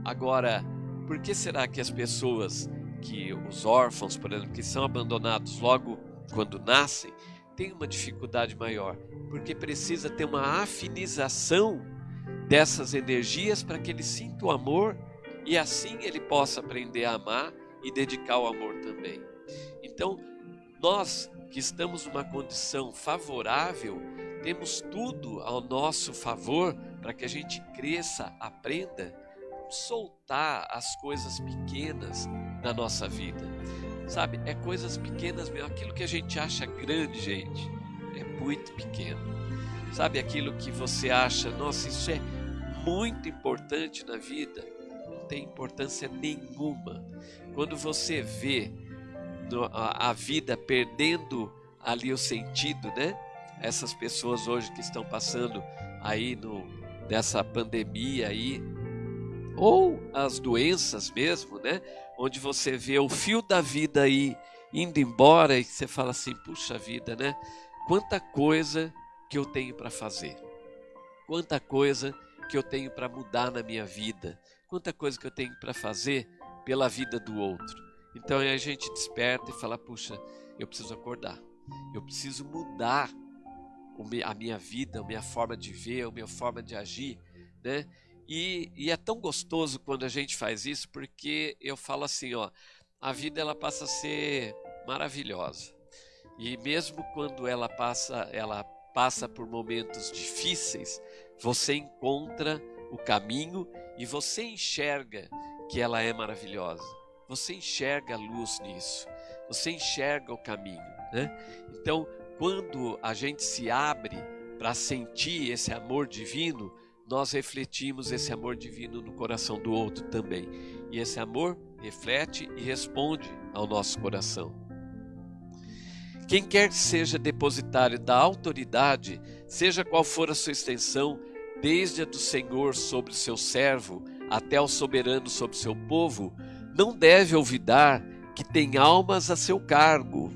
Agora, por que será que as pessoas, que os órfãos, por exemplo, que são abandonados logo quando nascem, têm uma dificuldade maior? Porque precisa ter uma afinização dessas energias para que ele sinta o amor e assim ele possa aprender a amar e dedicar o amor também. Então, nós que estamos numa condição favorável, temos tudo ao nosso favor para que a gente cresça, aprenda soltar as coisas pequenas da nossa vida. Sabe, é coisas pequenas mesmo. Aquilo que a gente acha grande, gente, é muito pequeno. Sabe, aquilo que você acha, nossa, isso é muito importante na vida, não tem importância nenhuma. Quando você vê a vida perdendo ali o sentido, né? essas pessoas hoje que estão passando aí no, nessa pandemia aí, ou as doenças mesmo, né? Onde você vê o fio da vida aí indo embora e você fala assim, puxa vida, né? Quanta coisa que eu tenho para fazer. Quanta coisa que eu tenho para mudar na minha vida. Quanta coisa que eu tenho para fazer pela vida do outro. Então a gente desperta e fala, puxa, eu preciso acordar. Eu preciso mudar a minha vida, a minha forma de ver, a minha forma de agir, né? E, e, é tão gostoso quando a gente faz isso, porque eu falo assim, ó, a vida ela passa a ser maravilhosa. E mesmo quando ela passa, ela passa por momentos difíceis, você encontra o caminho e você enxerga que ela é maravilhosa. Você enxerga a luz nisso. Você enxerga o caminho, né? Então, quando a gente se abre para sentir esse amor divino, nós refletimos esse amor divino no coração do outro também. E esse amor reflete e responde ao nosso coração. Quem quer que seja depositário da autoridade, seja qual for a sua extensão, desde a do Senhor sobre seu servo até o soberano sobre seu povo, não deve olvidar que tem almas a seu cargo.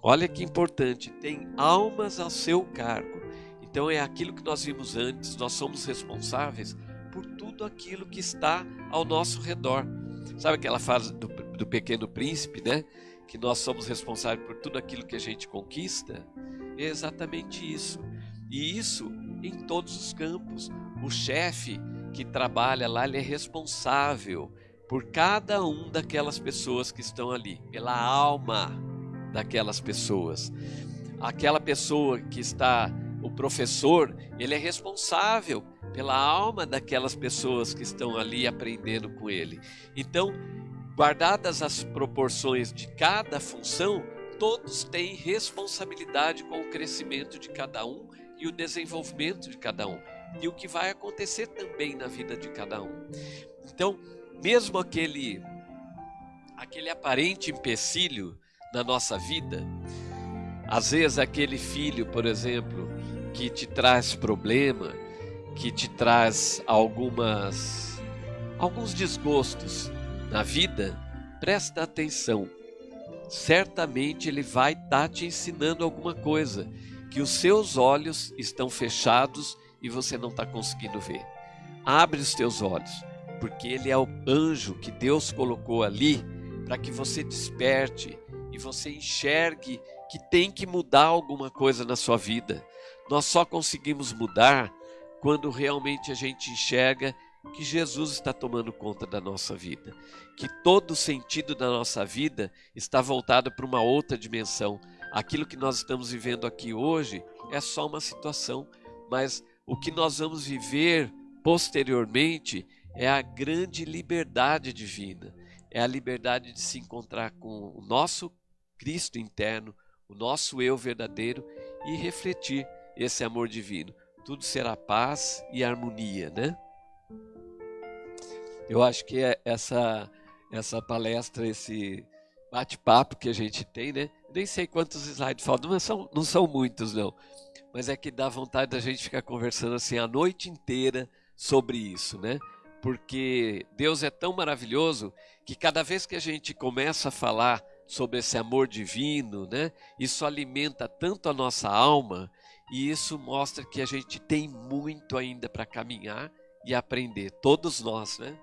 Olha que importante, tem almas a seu cargo. Então é aquilo que nós vimos antes, nós somos responsáveis por tudo aquilo que está ao nosso redor. Sabe aquela fase do, do pequeno príncipe, né? Que nós somos responsáveis por tudo aquilo que a gente conquista? É exatamente isso. E isso em todos os campos. O chefe que trabalha lá, ele é responsável por cada um daquelas pessoas que estão ali, pela alma daquelas pessoas. Aquela pessoa que está, o professor, ele é responsável pela alma daquelas pessoas que estão ali aprendendo com ele. Então, guardadas as proporções de cada função, todos têm responsabilidade com o crescimento de cada um e o desenvolvimento de cada um. E o que vai acontecer também na vida de cada um. Então, mesmo aquele aquele aparente empecilho na nossa vida, às vezes aquele filho, por exemplo, que te traz problema, que te traz algumas alguns desgostos na vida, presta atenção. Certamente ele vai estar tá te ensinando alguma coisa que os seus olhos estão fechados e você não está conseguindo ver. Abre os teus olhos, porque ele é o anjo que Deus colocou ali para que você desperte e você enxergue que tem que mudar alguma coisa na sua vida. Nós só conseguimos mudar quando realmente a gente enxerga que Jesus está tomando conta da nossa vida, que todo o sentido da nossa vida está voltado para uma outra dimensão. Aquilo que nós estamos vivendo aqui hoje é só uma situação, mas o que nós vamos viver posteriormente é a grande liberdade divina, é a liberdade de se encontrar com o nosso Cristo interno, o nosso eu verdadeiro e refletir esse amor divino tudo será paz e harmonia, né? Eu acho que é essa essa palestra, esse bate-papo que a gente tem, né? Nem sei quantos slides faltam, não são, não são muitos não, mas é que dá vontade da gente ficar conversando assim a noite inteira sobre isso, né? Porque Deus é tão maravilhoso que cada vez que a gente começa a falar sobre esse amor divino, né? Isso alimenta tanto a nossa alma e isso mostra que a gente tem muito ainda para caminhar e aprender, todos nós, né?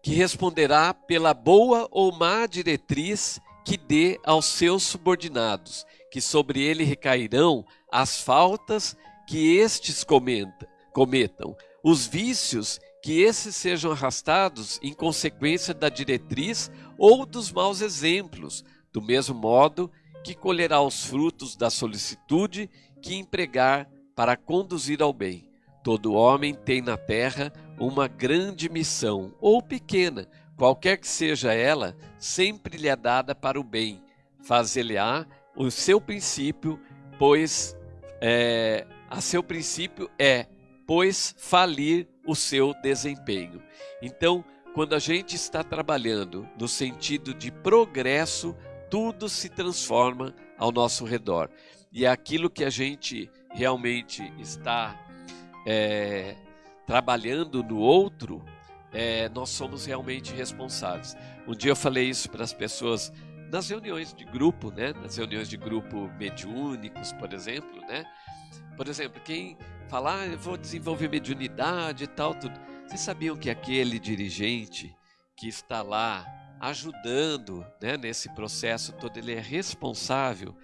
Que responderá pela boa ou má diretriz que dê aos seus subordinados, que sobre ele recairão as faltas que estes cometa, cometam, os vícios que esses sejam arrastados em consequência da diretriz ou dos maus exemplos, do mesmo modo que colherá os frutos da solicitude que empregar para conduzir ao bem. Todo homem tem na terra uma grande missão, ou pequena, qualquer que seja ela, sempre lhe é dada para o bem. Fazer-lhe-á o seu princípio, pois é, a seu princípio é, pois, falir o seu desempenho. Então, quando a gente está trabalhando no sentido de progresso, tudo se transforma ao nosso redor. E é aquilo que a gente realmente está é, trabalhando no outro, é, nós somos realmente responsáveis. Um dia eu falei isso para as pessoas nas reuniões de grupo, né? Nas reuniões de grupo mediúnicos, por exemplo, né? Por exemplo, quem falar, ah, eu vou desenvolver mediunidade e tal, tudo. Vocês sabiam que aquele dirigente que está lá ajudando né, nesse processo todo, ele é responsável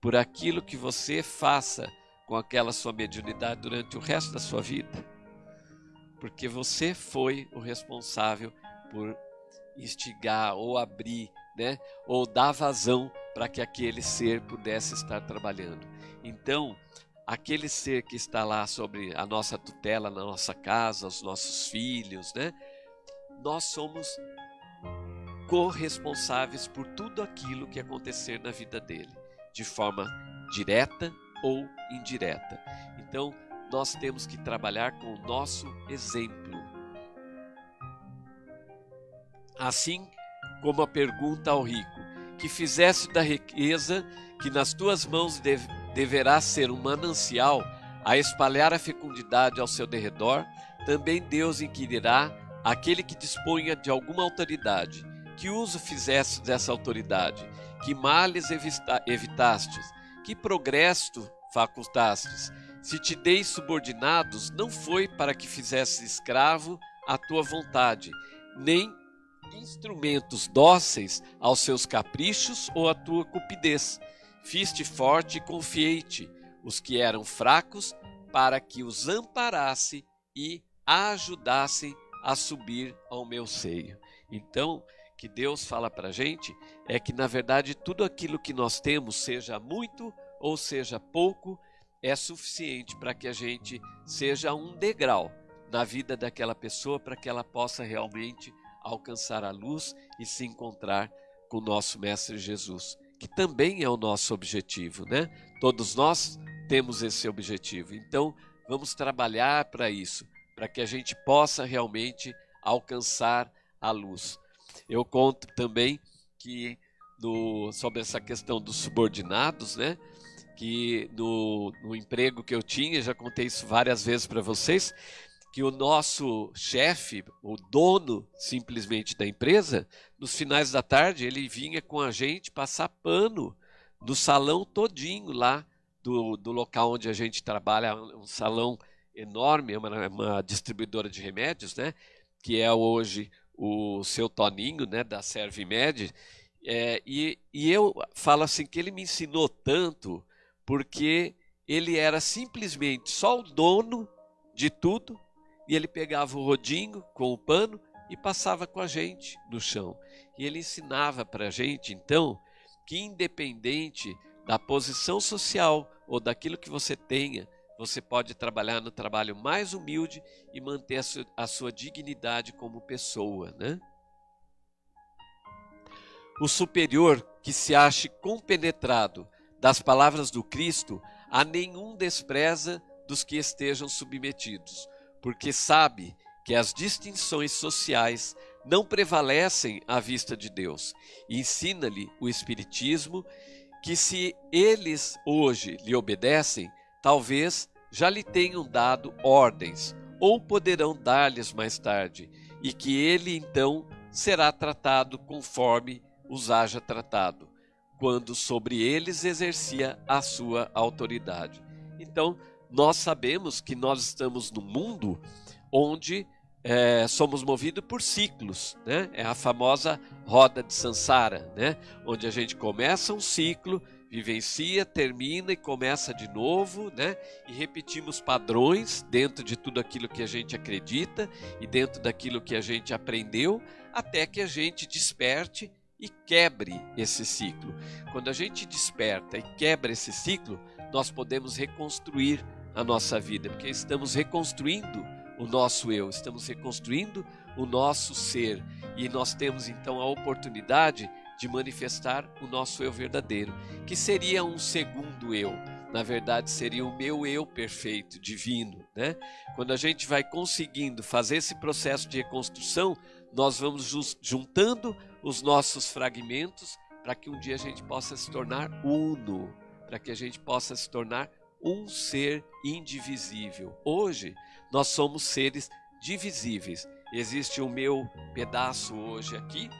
por aquilo que você faça com aquela sua mediunidade durante o resto da sua vida? Porque você foi o responsável por instigar ou abrir, né, ou dar vazão para que aquele ser pudesse estar trabalhando. Então, aquele ser que está lá sobre a nossa tutela, na nossa casa, os nossos filhos, né? Nós somos corresponsáveis por tudo aquilo que acontecer na vida dele, de forma direta ou indireta. Então, nós temos que trabalhar com o nosso exemplo. Assim como a pergunta ao rico: que fizesse da riqueza que nas tuas mãos deve deverá ser um manancial a espalhar a fecundidade ao seu derredor, também Deus inquirirá aquele que disponha de alguma autoridade, que uso fizesse dessa autoridade, que males evitastes, que progresso facultastes. Se te dei subordinados, não foi para que fizesse escravo à tua vontade, nem instrumentos dóceis aos seus caprichos ou à tua cupidez Fiste forte e confiei-te os que eram fracos, para que os amparasse e ajudasse a subir ao meu seio. Então, que Deus fala para a gente é que, na verdade, tudo aquilo que nós temos, seja muito ou seja pouco, é suficiente para que a gente seja um degrau na vida daquela pessoa, para que ela possa realmente alcançar a luz e se encontrar com o nosso Mestre Jesus que também é o nosso objetivo, né? Todos nós temos esse objetivo. Então, vamos trabalhar para isso, para que a gente possa realmente alcançar a luz. Eu conto também que no, sobre essa questão dos subordinados, né? Que no, no emprego que eu tinha, já contei isso várias vezes para vocês, que o nosso chefe, o dono simplesmente da empresa, nos finais da tarde ele vinha com a gente passar pano no salão todinho lá do, do local onde a gente trabalha, um salão enorme, é uma, é uma distribuidora de remédios, né? Que é hoje o seu Toninho, né? Da Servimed. É, e, e eu falo assim que ele me ensinou tanto porque ele era simplesmente só o dono de tudo e ele pegava o rodinho com o pano e passava com a gente no chão. E ele ensinava para a gente, então, que independente da posição social ou daquilo que você tenha, você pode trabalhar no trabalho mais humilde e manter a sua, a sua dignidade como pessoa, né? O superior que se ache compenetrado das palavras do Cristo, a nenhum despreza dos que estejam submetidos, porque sabe que as distinções sociais não prevalecem à vista de Deus. Ensina-lhe o Espiritismo que, se eles hoje lhe obedecem, talvez já lhe tenham dado ordens, ou poderão dar-lhes mais tarde, e que ele então será tratado conforme os haja tratado, quando sobre eles exercia a sua autoridade. Então, nós sabemos que nós estamos no mundo onde é, somos movidos por ciclos, né? É a famosa roda de Sansara, né? Onde a gente começa um ciclo, vivencia, termina e começa de novo, né? E repetimos padrões dentro de tudo aquilo que a gente acredita e dentro daquilo que a gente aprendeu, até que a gente desperte e quebre esse ciclo. Quando a gente desperta e quebra esse ciclo, nós podemos reconstruir a nossa vida, porque estamos reconstruindo o nosso eu, estamos reconstruindo o nosso ser e nós temos então a oportunidade de manifestar o nosso eu verdadeiro, que seria um segundo eu. Na verdade, seria o meu eu perfeito, divino, né? Quando a gente vai conseguindo fazer esse processo de reconstrução, nós vamos juntando os nossos fragmentos para que um dia a gente possa se tornar uno, para que a gente possa se tornar um ser indivisível. Hoje nós somos seres divisíveis. Existe o meu pedaço hoje aqui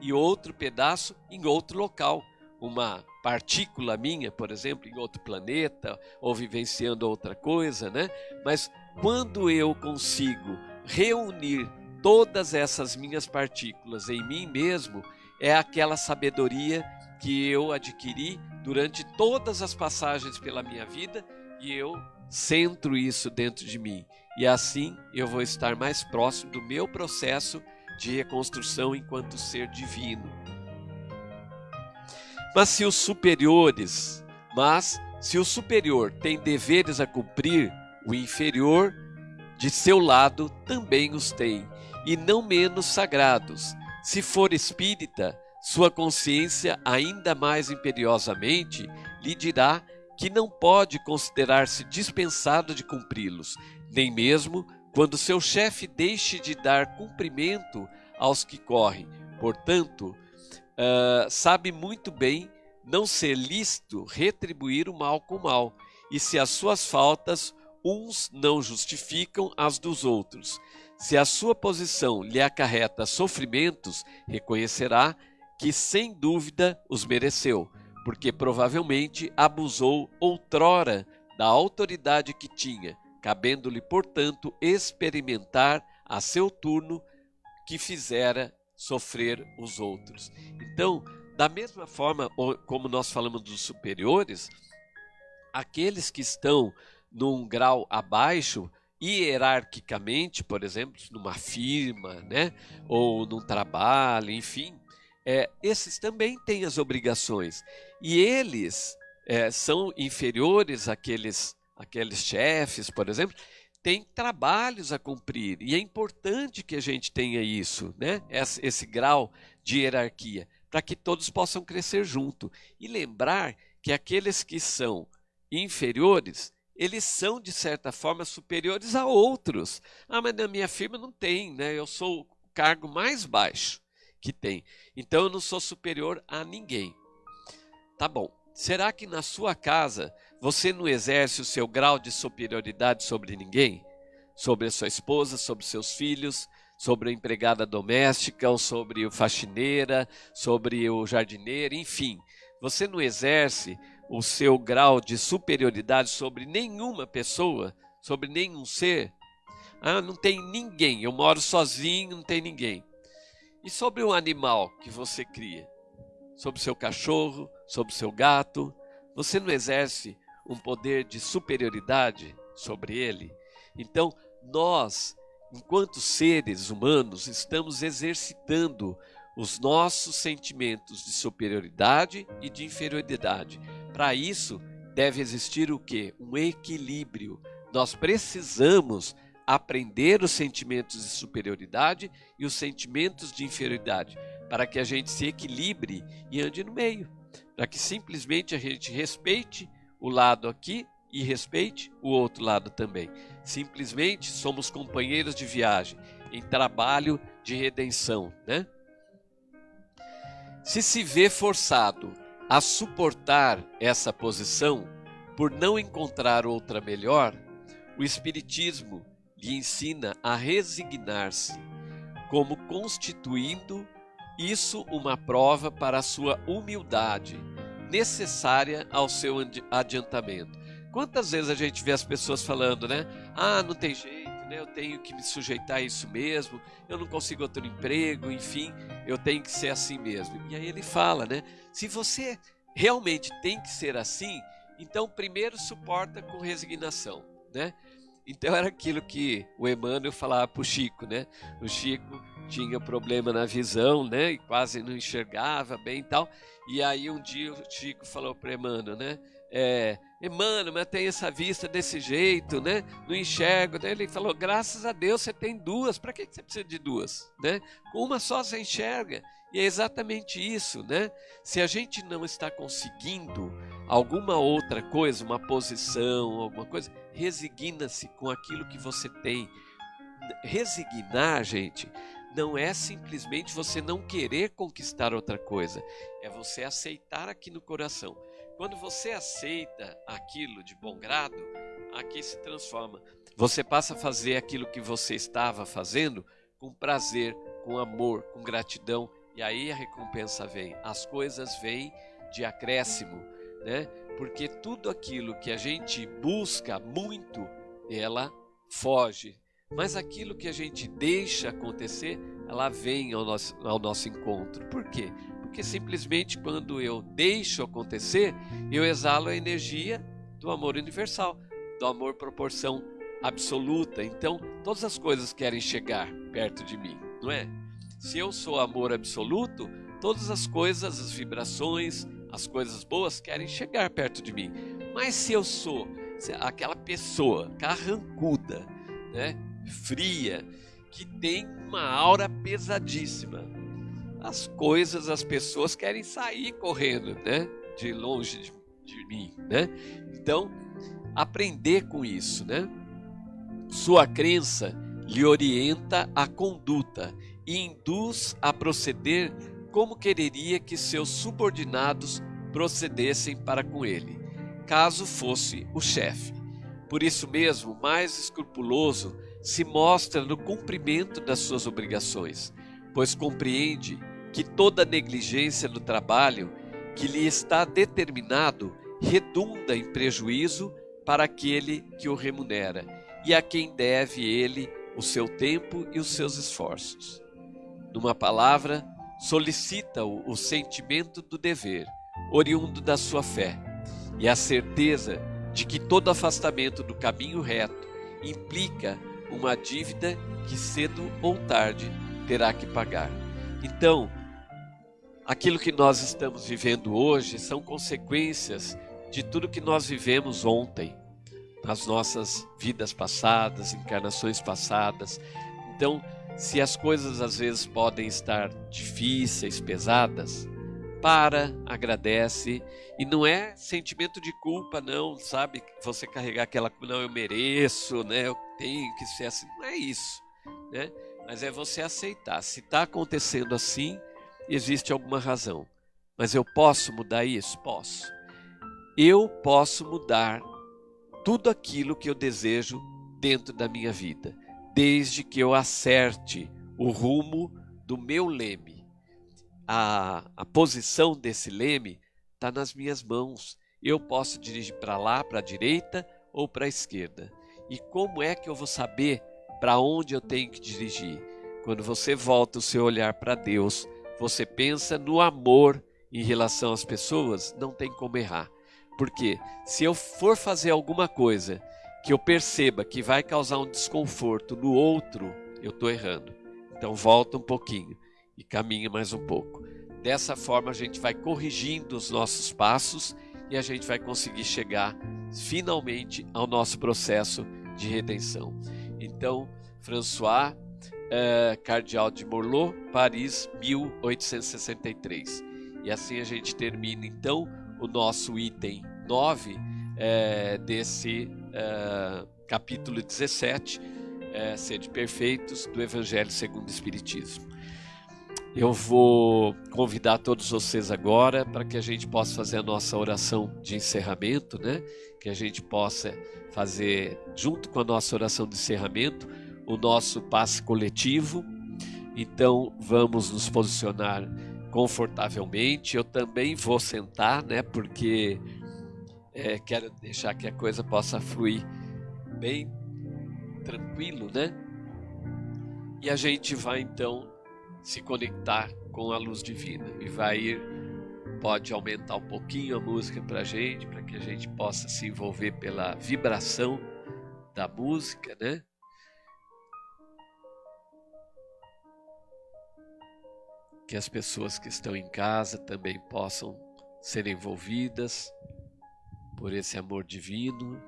e outro pedaço em outro local. Uma partícula minha, por exemplo, em outro planeta ou vivenciando outra coisa, né? Mas quando eu consigo reunir todas essas minhas partículas em mim mesmo, é aquela sabedoria que eu adquiri durante todas as passagens pela minha vida e eu centro isso dentro de mim. E assim eu vou estar mais próximo do meu processo de reconstrução enquanto ser divino. Mas se os superiores, mas se o superior tem deveres a cumprir, o inferior de seu lado também os tem, e não menos sagrados. Se for espírita, sua consciência ainda mais imperiosamente lhe dirá que não pode considerar-se dispensado de cumpri-los, nem mesmo quando seu chefe deixe de dar cumprimento aos que correm. Portanto, uh, sabe muito bem não ser lícito retribuir o mal com o mal, e se as suas faltas uns não justificam as dos outros. Se a sua posição lhe acarreta sofrimentos, reconhecerá que sem dúvida os mereceu porque provavelmente abusou outrora da autoridade que tinha, cabendo-lhe, portanto, experimentar a seu turno que fizera sofrer os outros. Então, da mesma forma como nós falamos dos superiores, aqueles que estão num grau abaixo, hierarquicamente, por exemplo, numa firma, né, ou num trabalho, enfim, é, esses também têm as obrigações. E eles é, são inferiores àqueles, àqueles chefes, por exemplo, têm trabalhos a cumprir. E é importante que a gente tenha isso, né? esse, esse grau de hierarquia, para que todos possam crescer junto. E lembrar que aqueles que são inferiores, eles são, de certa forma, superiores a outros. Ah, mas na minha firma não tem, né? eu sou o cargo mais baixo que tem. Então eu não sou superior a ninguém. Tá bom. Será que na sua casa você não exerce o seu grau de superioridade sobre ninguém? Sobre a sua esposa, sobre seus filhos, sobre a empregada doméstica, ou sobre o faxineira, sobre o jardineiro, enfim. Você não exerce o seu grau de superioridade sobre nenhuma pessoa, sobre nenhum ser? Ah, não tem ninguém, eu moro sozinho, não tem ninguém. E sobre o animal que você cria? Sobre seu cachorro, sobre seu gato? Você não exerce um poder de superioridade sobre ele? Então, nós, enquanto seres humanos, estamos exercitando os nossos sentimentos de superioridade e de inferioridade. Para isso, deve existir o que? Um equilíbrio. Nós precisamos aprender os sentimentos de superioridade e os sentimentos de inferioridade, para que a gente se equilibre e ande no meio, para que simplesmente a gente respeite o lado aqui e respeite o outro lado também. Simplesmente somos companheiros de viagem, em trabalho de redenção, né? Se se vê forçado a suportar essa posição por não encontrar outra melhor, o Espiritismo lhe ensina a resignar-se, como constituindo isso uma prova para a sua humildade, necessária ao seu adiantamento. Quantas vezes a gente vê as pessoas falando, né? Ah, não tem jeito, né? Eu tenho que me sujeitar a isso mesmo, eu não consigo outro emprego, enfim, eu tenho que ser assim mesmo. E aí ele fala, né? Se você realmente tem que ser assim, então primeiro suporta com resignação, né? Então era aquilo que o Emmanuel falava para o Chico, né? O Chico tinha problema na visão, né? E quase não enxergava bem e tal. E aí um dia o Chico falou para Emmanuel, né? É, Emmanuel, mas tem essa vista desse jeito, né? Não enxergo. Ele falou, graças a Deus você tem duas. Para que você precisa de duas, né? Com uma só você enxerga. E é exatamente isso, né? Se a gente não está conseguindo alguma outra coisa, uma posição, alguma coisa, resigna-se com aquilo que você tem. Resignar, gente, não é simplesmente você não querer conquistar outra coisa, é você aceitar aqui no coração. Quando você aceita aquilo de bom grado, aqui se transforma. Você passa a fazer aquilo que você estava fazendo com prazer, com amor, com gratidão, e aí a recompensa vem. As coisas vêm de acréscimo, né? Porque tudo aquilo que a gente busca muito, ela foge. Mas aquilo que a gente deixa acontecer, ela vem ao nosso, ao nosso encontro. Por quê? Porque simplesmente quando eu deixo acontecer, eu exalo a energia do amor universal, do amor proporção absoluta. Então, todas as coisas querem chegar perto de mim, não é? Se eu sou amor absoluto, todas as coisas, as vibrações, as coisas boas querem chegar perto de mim. Mas se eu sou aquela pessoa carrancuda, né, fria, que tem uma aura pesadíssima, as coisas, as pessoas querem sair correndo, né, de longe de, de mim, né? Então, aprender com isso, né? Sua crença lhe orienta a conduta e induz a proceder como quereria que seus subordinados procedessem para com ele, caso fosse o chefe. Por isso mesmo, mais escrupuloso se mostra no cumprimento das suas obrigações, pois compreende que toda negligência no trabalho que lhe está determinado redunda em prejuízo para aquele que o remunera e a quem deve ele o seu tempo e os seus esforços. Numa palavra, solicita o, o sentimento do dever, oriundo da sua fé, e a certeza de que todo afastamento do caminho reto implica uma dívida que cedo ou tarde terá que pagar. Então, aquilo que nós estamos vivendo hoje são consequências de tudo que nós vivemos ontem, nas nossas vidas passadas, encarnações passadas. Então, se as coisas às vezes podem estar difíceis, pesadas, para, agradece e não é sentimento de culpa não, sabe? Você carregar aquela não eu mereço, né? Eu tenho que ser assim, não é isso, né? Mas é você aceitar. Se está acontecendo assim, existe alguma razão. Mas eu posso mudar isso? Posso. Eu posso mudar tudo aquilo que eu desejo dentro da minha vida, desde que eu acerte o rumo do meu leme. A, a posição desse leme está nas minhas mãos. Eu posso dirigir para lá, para a direita ou para a esquerda. E como é que eu vou saber para onde eu tenho que dirigir? Quando você volta o seu olhar para Deus, você pensa no amor em relação às pessoas, não tem como errar. Porque se eu for fazer alguma coisa que eu perceba que vai causar um desconforto no outro, eu estou errando. Então volta um pouquinho e caminha mais um pouco. Dessa forma a gente vai corrigindo os nossos passos e a gente vai conseguir chegar finalmente ao nosso processo de redenção. Então, François, eh, cardeal de Morlot, Paris, 1863. E assim a gente termina então o nosso item 9 é, desse é, capítulo 17, é, Sede Perfeitos, do Evangelho segundo o Espiritismo. Eu vou convidar todos vocês agora para que a gente possa fazer a nossa oração de encerramento, né? Que a gente possa fazer, junto com a nossa oração de encerramento, o nosso passe coletivo. Então, vamos nos posicionar confortavelmente. Eu também vou sentar, né? Porque é, quero deixar que a coisa possa fluir bem tranquilo, né? E a gente vai então se conectar com a luz divina e vai ir, pode aumentar um pouquinho a música para a gente, para que a gente possa se envolver pela vibração da música, né? Que as pessoas que estão em casa também possam ser envolvidas por esse amor divino.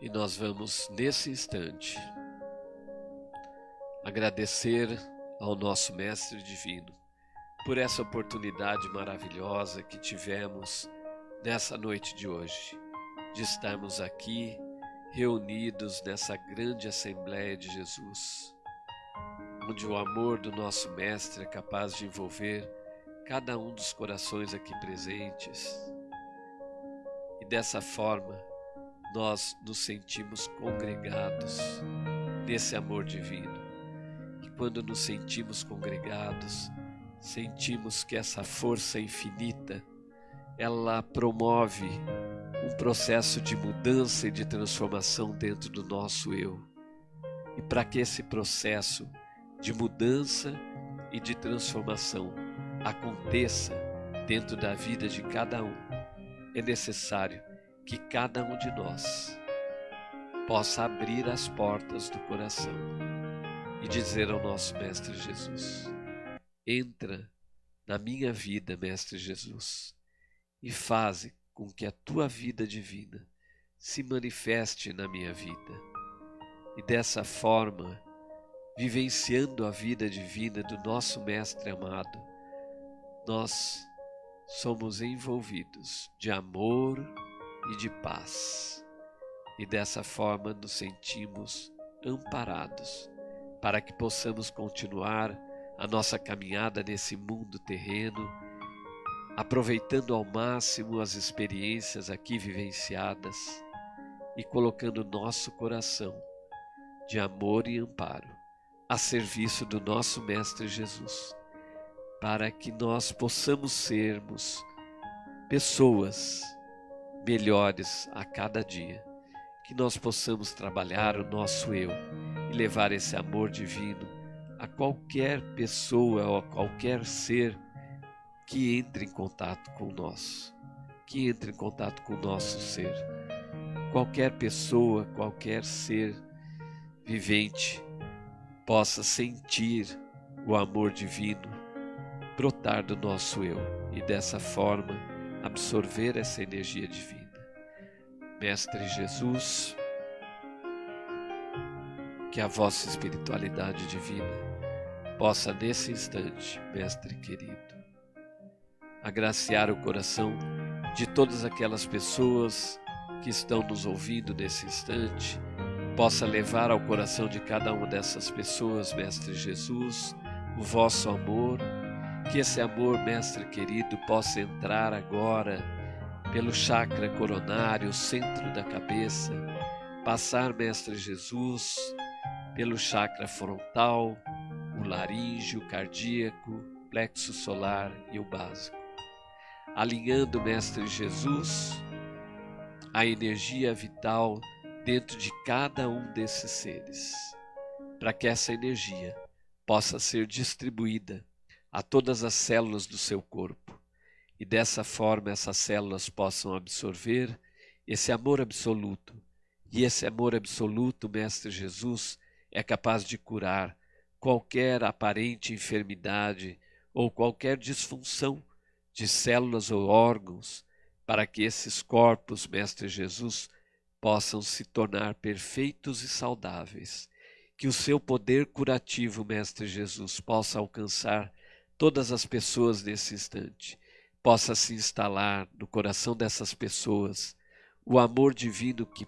E nós vamos, nesse instante, agradecer ao nosso Mestre Divino por essa oportunidade maravilhosa que tivemos nessa noite de hoje, de estarmos aqui reunidos nessa grande Assembleia de Jesus, onde o amor do nosso Mestre é capaz de envolver cada um dos corações aqui presentes. E dessa forma, nós nos sentimos congregados nesse amor divino. E quando nos sentimos congregados, sentimos que essa força infinita, ela promove um processo de mudança e de transformação dentro do nosso eu. E para que esse processo de mudança e de transformação aconteça dentro da vida de cada um, é necessário que cada um de nós possa abrir as portas do coração e dizer ao nosso Mestre Jesus: Entra na minha vida, Mestre Jesus, e faze com que a tua vida divina se manifeste na minha vida. E dessa forma, vivenciando a vida divina do nosso Mestre amado, nós somos envolvidos de amor e de paz. E dessa forma nos sentimos amparados para que possamos continuar a nossa caminhada nesse mundo terreno, aproveitando ao máximo as experiências aqui vivenciadas e colocando nosso coração de amor e amparo a serviço do nosso Mestre Jesus, para que nós possamos sermos pessoas melhores a cada dia. Que nós possamos trabalhar o nosso eu e levar esse amor divino a qualquer pessoa ou a qualquer ser que entre em contato com nós, que entre em contato com o nosso ser. Qualquer pessoa, qualquer ser vivente possa sentir o amor divino brotar do nosso eu e dessa forma absorver essa energia divina. Mestre Jesus, que a vossa espiritualidade divina possa nesse instante, Mestre querido, agraciar o coração de todas aquelas pessoas que estão nos ouvindo nesse instante, possa levar ao coração de cada uma dessas pessoas, Mestre Jesus, o vosso amor que esse amor, Mestre querido, possa entrar agora pelo chakra coronário, centro da cabeça, passar, Mestre Jesus, pelo chakra frontal, o laríngeo, cardíaco, plexo solar e o básico. Alinhando, Mestre Jesus, a energia vital dentro de cada um desses seres, para que essa energia possa ser distribuída a todas as células do seu corpo e dessa forma essas células possam absorver esse amor absoluto. E esse amor absoluto, Mestre Jesus, é capaz de curar qualquer aparente enfermidade ou qualquer disfunção de células ou órgãos, para que esses corpos, Mestre Jesus, possam se tornar perfeitos e saudáveis. Que o seu poder curativo, Mestre Jesus, possa alcançar todas as pessoas nesse instante. Possa se instalar no coração dessas pessoas o amor divino que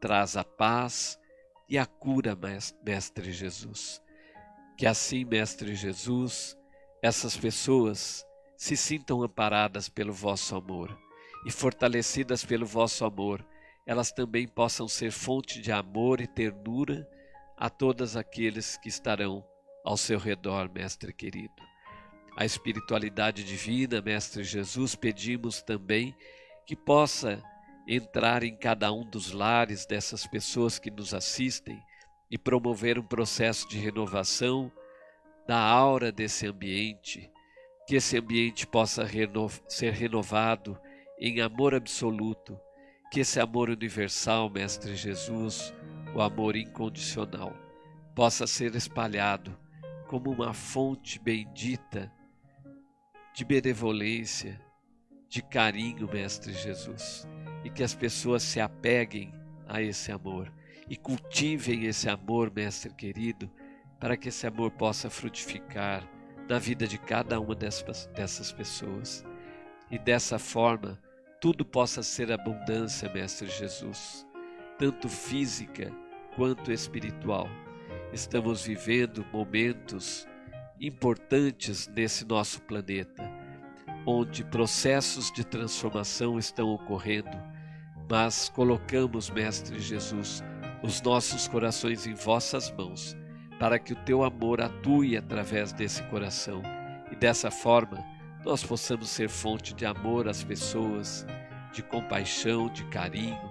traz a paz e a cura, Mestre Jesus. Que assim, Mestre Jesus, essas pessoas se sintam amparadas pelo vosso amor e fortalecidas pelo vosso amor, elas também possam ser fonte de amor e ternura a todos aqueles que estarão ao seu redor, Mestre querido. A espiritualidade divina, Mestre Jesus, pedimos também que possa entrar em cada um dos lares dessas pessoas que nos assistem e promover um processo de renovação da aura desse ambiente, que esse ambiente possa reno ser renovado em amor absoluto, que esse amor universal, Mestre Jesus, o amor incondicional, possa ser espalhado como uma fonte bendita de benevolência, de carinho, Mestre Jesus, e que as pessoas se apeguem a esse amor e cultivem esse amor, Mestre querido, para que esse amor possa frutificar na vida de cada uma dessas, dessas pessoas. E dessa forma, tudo possa ser abundância, Mestre Jesus, tanto física quanto espiritual. Estamos vivendo momentos importantes nesse nosso planeta, onde processos de transformação estão ocorrendo, mas colocamos, Mestre Jesus, os nossos corações em vossas mãos, para que o teu amor atue através desse coração e dessa forma nós possamos ser fonte de amor às pessoas, de compaixão, de carinho,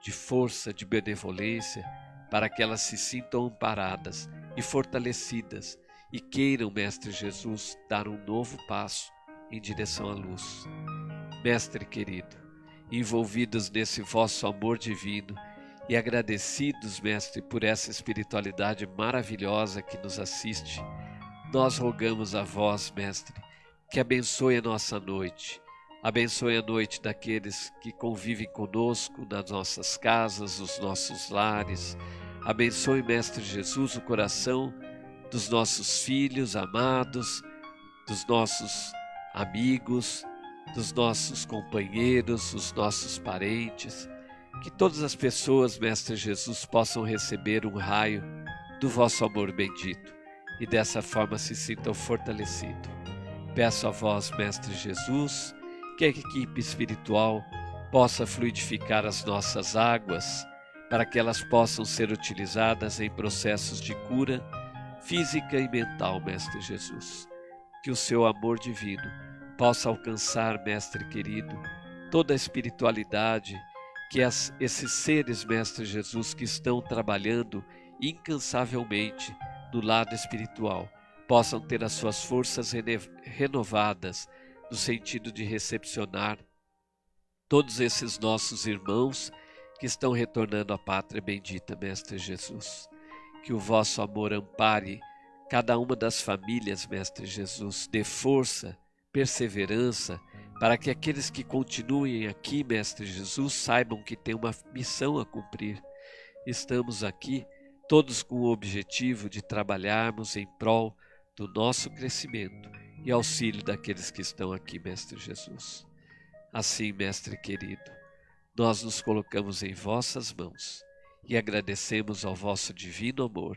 de força, de benevolência, para que elas se sintam amparadas e fortalecidas e queiram, Mestre Jesus, dar um novo passo em direção à luz. Mestre querido, envolvidos nesse vosso amor divino e agradecidos, Mestre, por essa espiritualidade maravilhosa que nos assiste, nós rogamos a vós, Mestre, que abençoe a nossa noite, abençoe a noite daqueles que convivem conosco nas nossas casas, nos nossos lares. Abençoe, Mestre Jesus, o coração dos nossos filhos amados, dos nossos amigos, dos nossos companheiros, dos nossos parentes. Que todas as pessoas, Mestre Jesus, possam receber um raio do vosso amor bendito e dessa forma se sintam fortalecidos. Peço a vós, Mestre Jesus, que a equipe espiritual possa fluidificar as nossas águas para que elas possam ser utilizadas em processos de cura física e mental, Mestre Jesus. Que o seu amor divino possa alcançar, Mestre querido, toda a espiritualidade que as, esses seres, Mestre Jesus, que estão trabalhando incansavelmente no lado espiritual, possam ter as suas forças renovadas no sentido de recepcionar todos esses nossos irmãos que estão retornando à pátria bendita, Mestre Jesus que o vosso amor ampare cada uma das famílias, Mestre Jesus, dê força, perseverança, para que aqueles que continuem aqui, Mestre Jesus, saibam que têm uma missão a cumprir. Estamos aqui todos com o objetivo de trabalharmos em prol do nosso crescimento e auxílio daqueles que estão aqui, Mestre Jesus. Assim, Mestre querido, nós nos colocamos em vossas mãos e agradecemos ao vosso divino amor.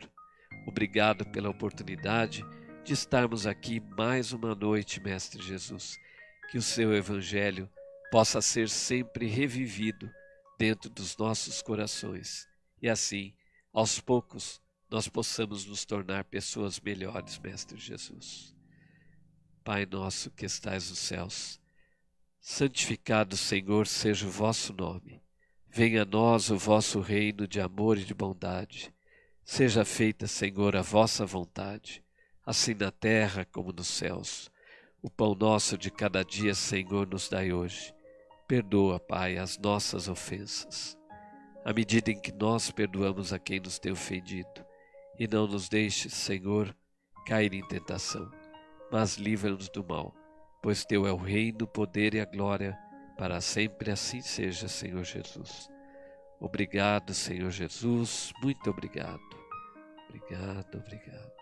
Obrigado pela oportunidade de estarmos aqui mais uma noite, Mestre Jesus. Que o seu Evangelho possa ser sempre revivido dentro dos nossos corações e assim, aos poucos, nós possamos nos tornar pessoas melhores, Mestre Jesus. Pai nosso que estais nos céus, santificado, Senhor, seja o vosso nome. Venha a nós o vosso reino de amor e de bondade. Seja feita, Senhor, a vossa vontade, assim na terra como nos céus. O pão nosso de cada dia, Senhor, nos dai hoje. Perdoa, Pai, as nossas ofensas, à medida em que nós perdoamos a quem nos tem ofendido. E não nos deixes, Senhor, cair em tentação, mas livra-nos do mal, pois Teu é o reino, o poder e a glória, para sempre assim seja, Senhor Jesus. Obrigado, Senhor Jesus, muito obrigado. Obrigado, obrigado.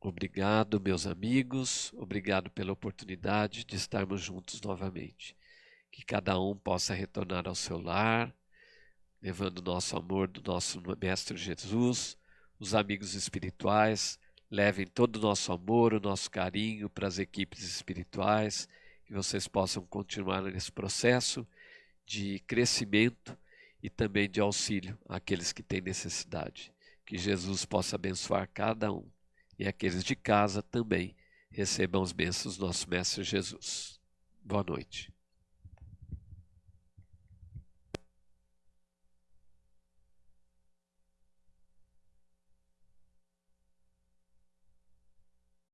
Obrigado, meus amigos, obrigado pela oportunidade de estarmos juntos novamente. Que cada um possa retornar ao seu lar, levando nosso amor do nosso Mestre Jesus, os amigos espirituais, Levem todo o nosso amor, o nosso carinho para as equipes espirituais, que vocês possam continuar nesse processo de crescimento e também de auxílio àqueles que têm necessidade. Que Jesus possa abençoar cada um e aqueles de casa também recebam as bênçãos do nosso Mestre Jesus. Boa noite.